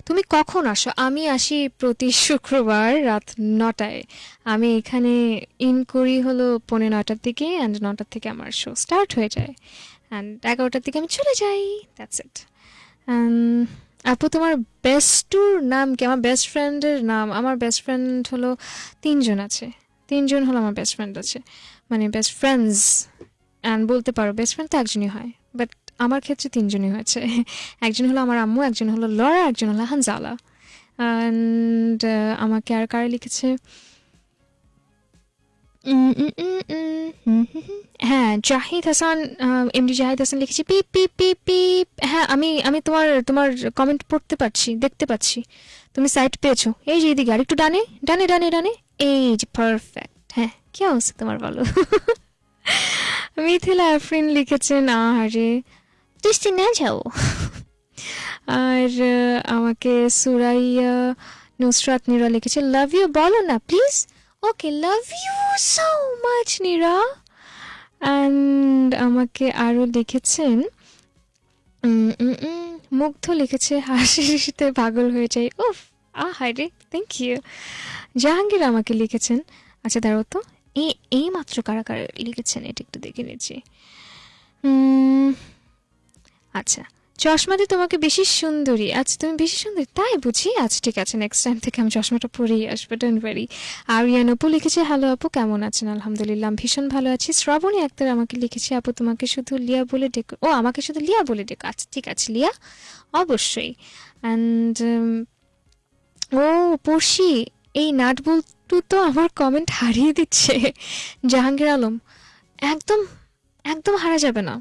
তুমি কখন আসো? আমি আসি প্রতি শুক্রবার রাত নটায়। আমি এখানে ইন করি হলো পৌনে নটার দিকে অ্যান্ড নটার থেকে আমার শো স্টার্ট হয়ে যায়। অ্যান্ড এগারোটার দিকে আমি চলে যাই। দ্যাটস ইট আপু, তোমার বেস্টুর নাম কি? আমার বেস্ট ফ্রেন্ডের নাম, আমার বেস্ট ফ্রেন্ড হলো তিনজন আছে। তিনজন হলো আমার বেস্ট ফ্রেন্ড আছে। মানে বেস্ট ফ্রেন্ডস অ্যান্ড বলতে পারো বেস্ট ফ্রেন্ড তো একজনই হয়। বাট আমার ক্ষেত্রে তিনজনই হয়েছে। একজন হলো আমার আম্মু, একজন হলো লরা, একজন হলো হানজালা। অ্যান্ড আমাকে আর কারা লিখেছে। হ্যাঁ জাহিদ হাসান এমডি জাহিদ হাসান লিখেছি, পিপ পিপ পিপ পিপ। হ্যাঁ আমি আমি তোমার তোমার কমেন্ট পড়তে পারছি, দেখতে পাচ্ছি। তুমি সাইট পেয়েছ। এই যে এদিকে আর একটু ডানে ডানে ডানে ডানে। এই যে পারফেক্ট হ্যাঁ কি অবস্থা তোমার বলো? মিথিলা আফরিন লিখেছেন আরে তুই না যাও আর আমাকে সুরাইয়া নুসরাত নীরা লিখেছে লাভ ইউ বলো না please okay love you so much Nira. And আমাকে আরও লিখেছেন মুগ্ধ লিখেছে হাসিতে পাগল হয়ে যাই। উফ আ হাই রে থ্যাংক ইউ জাহাঙ্গীর আমাকে লিখেছেন আচ্ছা দাঁড়াও তো এই এই মাত্র কারা কারা লিখেছেন এটা একটু দেখে উম, আচ্ছা চশমাতে তোমাকে বেশি সুন্দরী আচ্ছা তুমি বেশি সুন্দরী? তাই বুঝি? আচ্ছা ঠিক আছে নেক্সট টাইম থেকে আমি চশমাটা পরেই আসব ডোন্ট ওয়ারি আরিয়ান আপু লিখেছে হ্যালো আপু, কেমন আছেন? আলহামদুলিল্লাহ ভীষণ ভালো আছি। শ্রাবণী আক্তার আমাকে লিখেছে, আপু, তোমাকে শুধু লিয়া বলে ডেকো ও, আমাকে শুধু লিয়া বলে ডেকো। আচ্ছা ঠিক আছে, লিয়া? অবশ্যই। অ্যান্ড ও, পড়শি, এই নাট বল্টু তো আমার কমেন্ট হারিয়ে দিচ্ছে। জাহাঙ্গীর আলম, একদম একদম হারা যাবে না।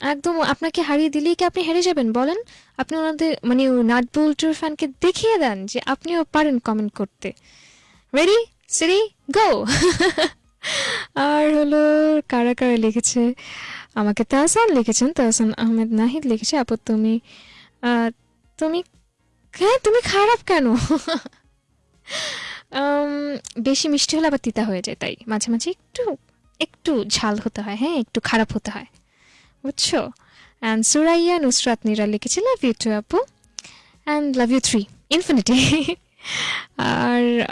একদম, আপনাকে হারিয়ে দিলেই কি আপনি হেরে যাবেন? বলেন। আপনি ওনাদের মানে নাট বল্টুর ফ্যানকে দেখিয়ে দেন যে আপনিও পারেন কমেন্ট করতে। রেডি সিরি গো আর হলো, কারা কারা লিখেছে? আমাকে তাহসান লিখেছেন। তাহসান আহমেদ নাহিদ লিখেছে। আপু, তুমি তুমি হ্যাঁ তুমি খারাপ কেন? বেশি মিষ্টি হলে আবার তিতা হয়ে যায়, তাই মাঝে মাঝে একটু একটু ঝাল হতে হয় হ্যাঁ একটু খারাপ হতে হয়। বুঝছ? অ্যান্ড সুরাইয়া নুসরাত নিরা লিখেছে লাভ ইউ টু আপু। And love you three infinity R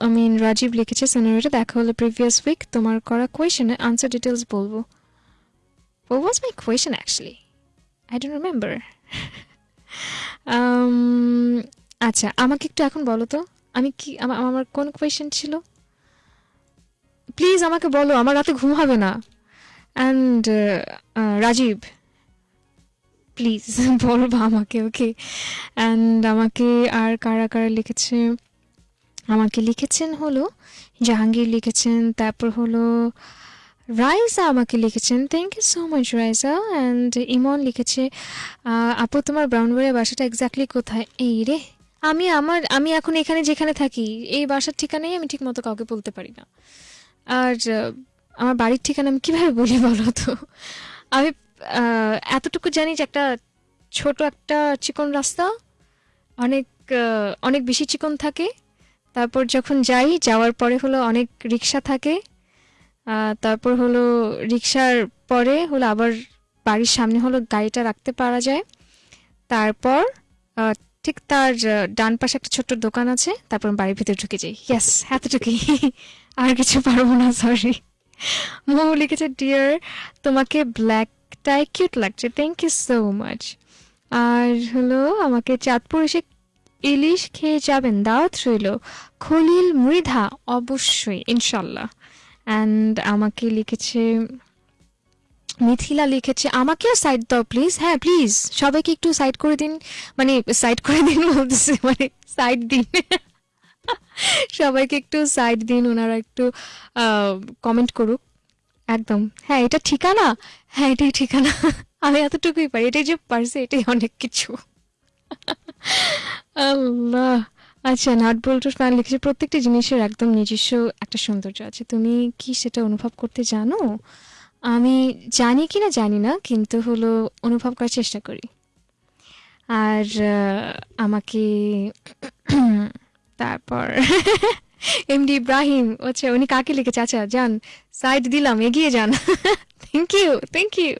I mean Rajib লিখেছে সিনারিটা দেখা হলো প্রিভিয়াস উইক তোমার করা কোয়েশনে আনসার ডিটেলস বলব। What was my question actually? I don't remember. um, আচ্ছা আমাকে একটু এখন বলো তো। আমি কি আমা- আমার কোন কোয়েশ্চেন ছিল? প্লিজ আমাকে বলো আমার রাতে ঘুম হবে না। অ্যান্ড রাজীব প্লিজ বলবা আমাকে ওকে অ্যান্ড আমাকে আর কারা কারা লিখেছে? আমাকে লিখেছেন হলো জাহাঙ্গীর লিখেছেন, তারপর হলো রাইসা আমাকে লিখেছেন thank you so much Raisa. And Emon লিখেছে আপু, তোমার ব্রাউনবাড়ির বাসাটা এক্স্যাক্টলি কোথায়? এই রে, আমি আমার, আমি এখন এখানে যেখানে থাকি, এই বাসার ঠিকানাই আমি ঠিক মতো কাউকে বলতে পারি না। আর আমার বাড়ির ঠিকানা আমি কীভাবে বলি বলো তো? আমি এতটুকু জানি যে একটা ছোট একটা চিকন রাস্তা, অনেক অনেক বেশি চিকন থাকে। তারপর যখন যাই, যাওয়ার পরে হলো অনেক রিক্সা থাকে। তারপর হলো রিক্সার পরে হলো আবার বাড়ির সামনে হলো গাড়িটা রাখতে পারা যায়। তারপর ঠিক তার ডান পাশে একটা ছোট্ট দোকান আছে, তারপর বাড়ির ভিতরে ঢুকে যাই। ইয়াস এতটুকুই। আর কিছু পারব না সরি মৌ লিখেছে ডিয়ার তোমাকে ব্ল্যাকটাই কিউট লাগছে। থ্যাংক ইউ সো মাচ আর হলো, আমাকে চাঁদপুর এসে ইলিশ খেয়ে যাবেন। দাওয়াত রইল, খলিল মৃধা, অবশ্যই, ইনশাল্লাহ। অ্যান্ড আমাকে লিখেছে, মিথিলা লিখেছে, আমাকেও সাইড দাও প্লিজ হ্যাঁ প্লিজ সবাইকে একটু সাইড করে দিন। মানে সাইড করে দিন বলতেছে মানে সাইড দিন। সবাইকে একটু সাইড দিন, ওনারা একটু কমেন্ট করুক। একদম। হ্যাঁ এটা ঠিকানা? হ্যাঁ এটাই ঠিকানা। আমি এতটুকুই পারি। এটাই যে পারছি, এটাই অনেক কিছু। আল্লাহ। আচ্ছা নাট বল্টুর ফ্যান লিখেছে, প্রত্যেকটি জিনিসের একদম নিজস্ব একটা সৌন্দর্য আছে। তুমি কি সেটা অনুভব করতে জানো? আমি জানি কি না জানি না, কিন্তু হলো অনুভব করার চেষ্টা করি। আর আমাকে তারপর এমডি ইব্রাহিম আচ্ছা উনি কাকে লিখেছে আচ্ছা যান সাইড দিলাম, এগিয়ে যান। থ্যাংক ইউ থ্যাংক ইউ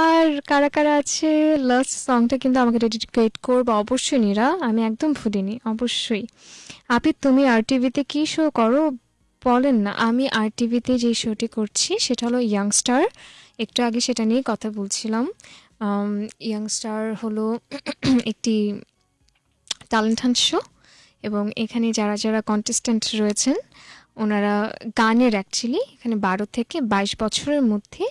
আর কারা কারা আছে? লাস্ট সংটা কিন্তু আমাকে ডেডিকেট করব, অবশ্যই নিরা, আমি একদম ভুলিনি, অবশ্যই। আপনি, তুমি আর টিভিতে কী শো করো? বলেন না, আমি আর টিভিতে যে শোটি করছি, সেটা হলো ইয়াংস্টার একটু আগে সেটা নিয়ে কথা বলছিলাম। ইয়াংস্টার হলো একটি ট্যালেন্ট হান্ট শো এবং এখানে যারা যারা কন্টেস্ট্যান্ট রয়েছেন, ওনারা গানের অ্যাকচুয়ালি এখানে বারো থেকে বাইশ বছরের মধ্যে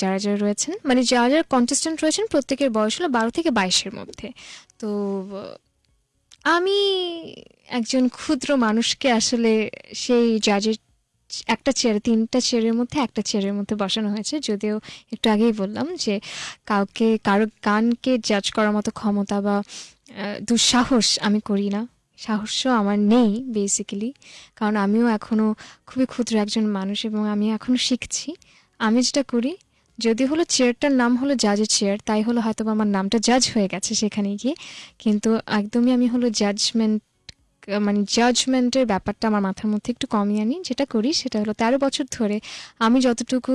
যারা যারা রয়েছেন মানে যারা যারা কন্টেস্ট্যান্ট রয়েছেন, প্রত্যেকের বয়স হলো বারো থেকে বাইশের মধ্যে। তো, আমি একজন ক্ষুদ্র মানুষকে আসলে সেই জাজের একটা চেয়ার তিনটা চেয়ারের মধ্যে একটা চেয়ারের মধ্যে বসানো হয়েছে। যদিও একটু আগেই বললাম যে, কাউকে, কারও গানকে জাজ করার মতো ক্ষমতা বা দুঃসাহস আমি করি না। সাহসও আমার নেই বেসিক্যালি কারণ আমিও এখনও খুবই ক্ষুদ্র একজন মানুষ এবং আমি এখনও শিখছি। আমি যেটা করি, যদি হলো চেয়ারটার নাম হলো জাজের চেয়ার তাই হলো হয়তো আমার নামটা জাজ হয়ে গেছে সেখানে গিয়ে। কিন্তু একদমই আমি হলো জাজমেন্ট মানে জাজমেন্টের ব্যাপারটা আমার মাথার মধ্যে একটু কমিয়ে আনি। যেটা করি সেটা হলো তেরো বছর ধরে আমি যতটুকু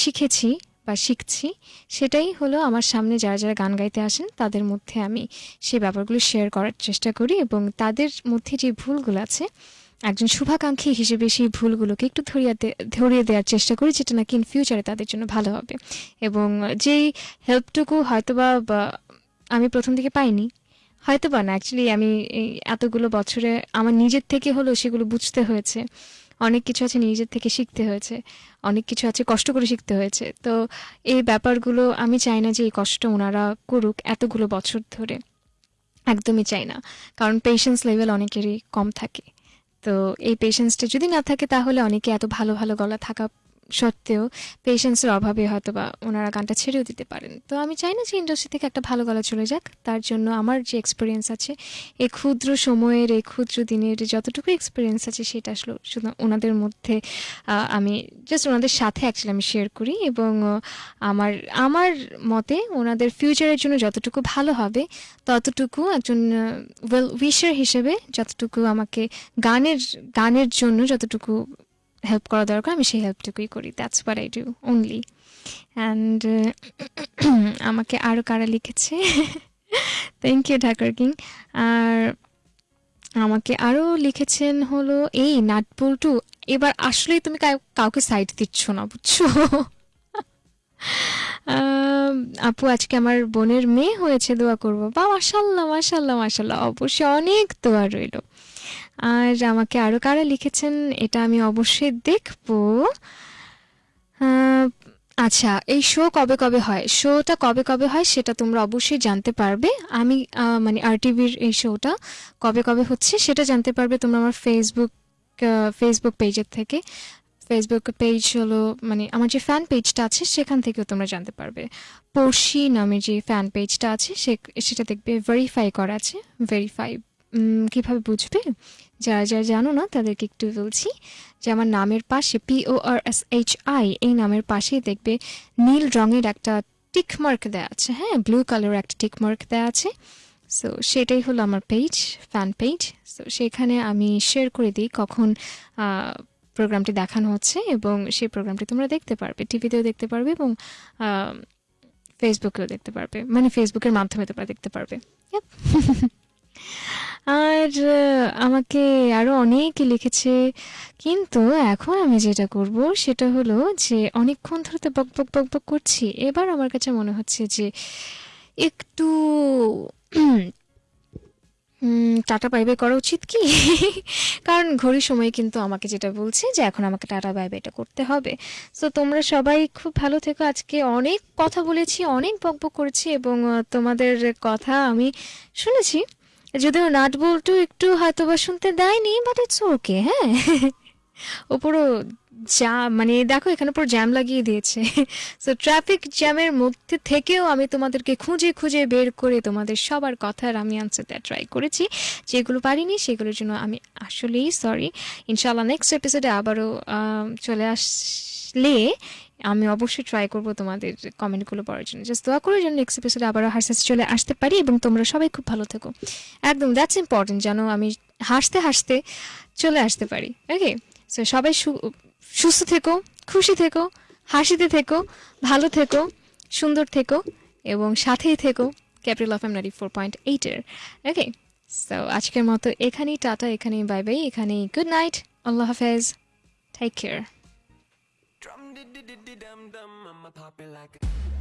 শিখেছি বা শিখছি, সেটাই হলো আমার সামনে যারা যারা গান গাইতে আসেন, তাদের মধ্যে আমি সেই ব্যাপারগুলো শেয়ার করার চেষ্টা করি এবং তাদের মধ্যে যে ভুলগুলো আছে, একজন শুভাকাঙ্ক্ষী হিসেবে সেই ভুলগুলোকে একটু ধরিয়ে দে- ধরিয়ে দেওয়ার চেষ্টা করি যেটা নাকি ইন ফিউচারে তাদের জন্য ভালো হবে। এবং যেই হেল্পটুকু হয়তোবা আমি প্রথম থেকে পাইনি হয়তো বা না অ্যাকচুয়ালি আমি এতগুলো বছরে আমার নিজের থেকে হলেও সেগুলো বুঝতে হয়েছে। অনেক কিছু আছে নিজের থেকে শিখতে হয়েছে, অনেক কিছু আছে কষ্ট করে শিখতে হয়েছে। তো এই ব্যাপারগুলো আমি চাই না যে এই কষ্ট ওনারা করুক এতগুলো বছর ধরে। একদমই চাই না, কারণ পেশেন্স লেভেল অনেকেরই কম থাকে। তো এই পেশেন্সটা যদি না থাকে তাহলে অনেকে এত ভালো ভালো গলা থাকা সত্ত্বেও পেশেন্সের অভাবে হয়তো বা ওনারা গানটা ছেড়েও দিতে পারেন। তো আমি চাই না যে ইন্ডাস্ট্রি থেকে একটা ভালো গলা চলে যাক। তার জন্য আমার যে এক্সপিরিয়েন্স আছে এই ক্ষুদ্র সময়ের এই ক্ষুদ্র দিনের যতটুকু এক্সপিরিয়েন্স আছে, সেটা আসলে শুধু ওনাদের মধ্যে আমি জাস্ট ওনাদের সাথে অ্যাকচুয়ালি আমি শেয়ার করি এবং আমার আমার মতে ওনাদের ফিউচারের জন্য যতটুকু ভালো হবে, ততটুকু একজন ওয়েল উইশার হিসেবে যতটুকু আমাকে গানের গানের জন্য যতটুকু হেল্প করা দরকার, আমি সেই হেল্পটুকুই করি। That's what I do only and আমাকে আরও কারা লিখেছে? থ্যাংক ইউ ঢাকার কিং আর আমাকে আরও লিখেছেন হলো, এই নাটবল্টু এবার আসলেই তুমি কাউকে সাইড দিচ্ছ না, বুঝছ? আপু, আজকে আমার বোনের মেয়ে হয়েছে, দোয়া করব। বা মাসাল্লাহ মাসাল্লাহ মাসাল্লাহ অবশ্যই অনেক দোয়া রইল। আর আমাকে আরও কারা লিখেছেন, এটা আমি অবশ্যই দেখব। আচ্ছা এই শো কবে কবে হয়? শোটা কবে কবে হয় সেটা তোমরা অবশ্যই জানতে পারবে। আমি মানে আর টিভির এই শোটা কবে কবে হচ্ছে সেটা জানতে পারবে তোমরা আমার ফেসবুক ফেসবুক পেজের থেকে। ফেসবুক পেজ হলো মানে আমার যে ফ্যান পেজটা আছে সেখান থেকেও তোমরা জানতে পারবে। পড়শি নামে যে ফ্যান পেজটা আছে সে, সেটা দেখবে ভেরিফাই করা আছে ভেরিফাই কীভাবে বুঝবে? যারা যারা জানো না, তাদেরকে একটু বলছি যে আমার নামের পাশে P O R S H I এই নামের পাশেই দেখবে নীল রঙের একটা টিক মার্ক দেওয়া আছে হ্যাঁ? ব্লু কালারের একটা টিক মার্ক দেওয়া আছে। সো সেটাই হলো আমার পেজ ফ্যান পেজ সো সেখানে আমি শেয়ার করে দিই কখন প্রোগ্রামটি দেখানো হচ্ছে এবং সেই প্রোগ্রামটি তোমরা দেখতে পারবে টিভিতেও দেখতে পারবে এবং ফেসবুকেও দেখতে পারবে। মানে ফেসবুকের মাধ্যমে তোমরা দেখতে পারবে. আর আমাকে আরও অনেকে লিখেছে। কিন্তু এখন আমি যেটা করব সেটা হলো যে অনেকক্ষণ ধরে তো বক বক বক বক করছি। এবার আমার কাছে মনে হচ্ছে যে একটু টাটা বাই করা উচিত কি? কারণ ঘড়ির সময় কিন্তু আমাকে যেটা বলছে যে এখন আমাকে টাটা বাই বাইটা করতে হবে। সো তোমরা সবাই খুব ভালো থেকো। আজকে অনেক কথা বলেছি, অনেক বকবক করেছি এবং তোমাদের কথা আমি শুনেছি। যদিও নাট বল্টু একটু হয়তো বা শুনতে দেয়নি বাট ইটস ওকে হ্যাঁ। ওপরও যা মানে দেখো, এখানে পুরো জ্যাম লাগিয়ে দিয়েছে। সো ট্রাফিক জ্যামের মধ্যে থেকেও আমি তোমাদেরকে খুঁজে খুঁজে বের করে তোমাদের সবার কথার আমি আনসার দেওয়ার ট্রাই করেছি। যেগুলো পারিনি, সেগুলোর জন্য আমি আসলেই সরি ইনশাল্লাহ নেক্সট এপিসোডে আবারও চলে আসলে আমি অবশ্যই ট্রাই করব তোমাদের কমেন্টগুলো পড়ার জন্য। জাস্ট দোয়া করে যেন নেক্সট এপিসোডে আবারও হাসতে চলে আসতে পারি এবং তোমরা সবাই খুব ভালো থেকো। একদম দ্যাটস ইম্পর্টেন্ট যেন আমি হাসতে হাসতে চলে আসতে পারি। ওকে সো সবাই সুস্থ থেকো, খুশি থেকো, হাসিতে থেকো, ভালো থেকো, সুন্দর থেকো এবং সাথেই থেকো। Capital of M ninety four point এইটের ওকে সো আজকের মতো এখানেই, টাটা, এখানেই বাই বাই এখানেই গুড নাইট আল্লাহ হাফেজ take care dum dum, I'ma pop it like a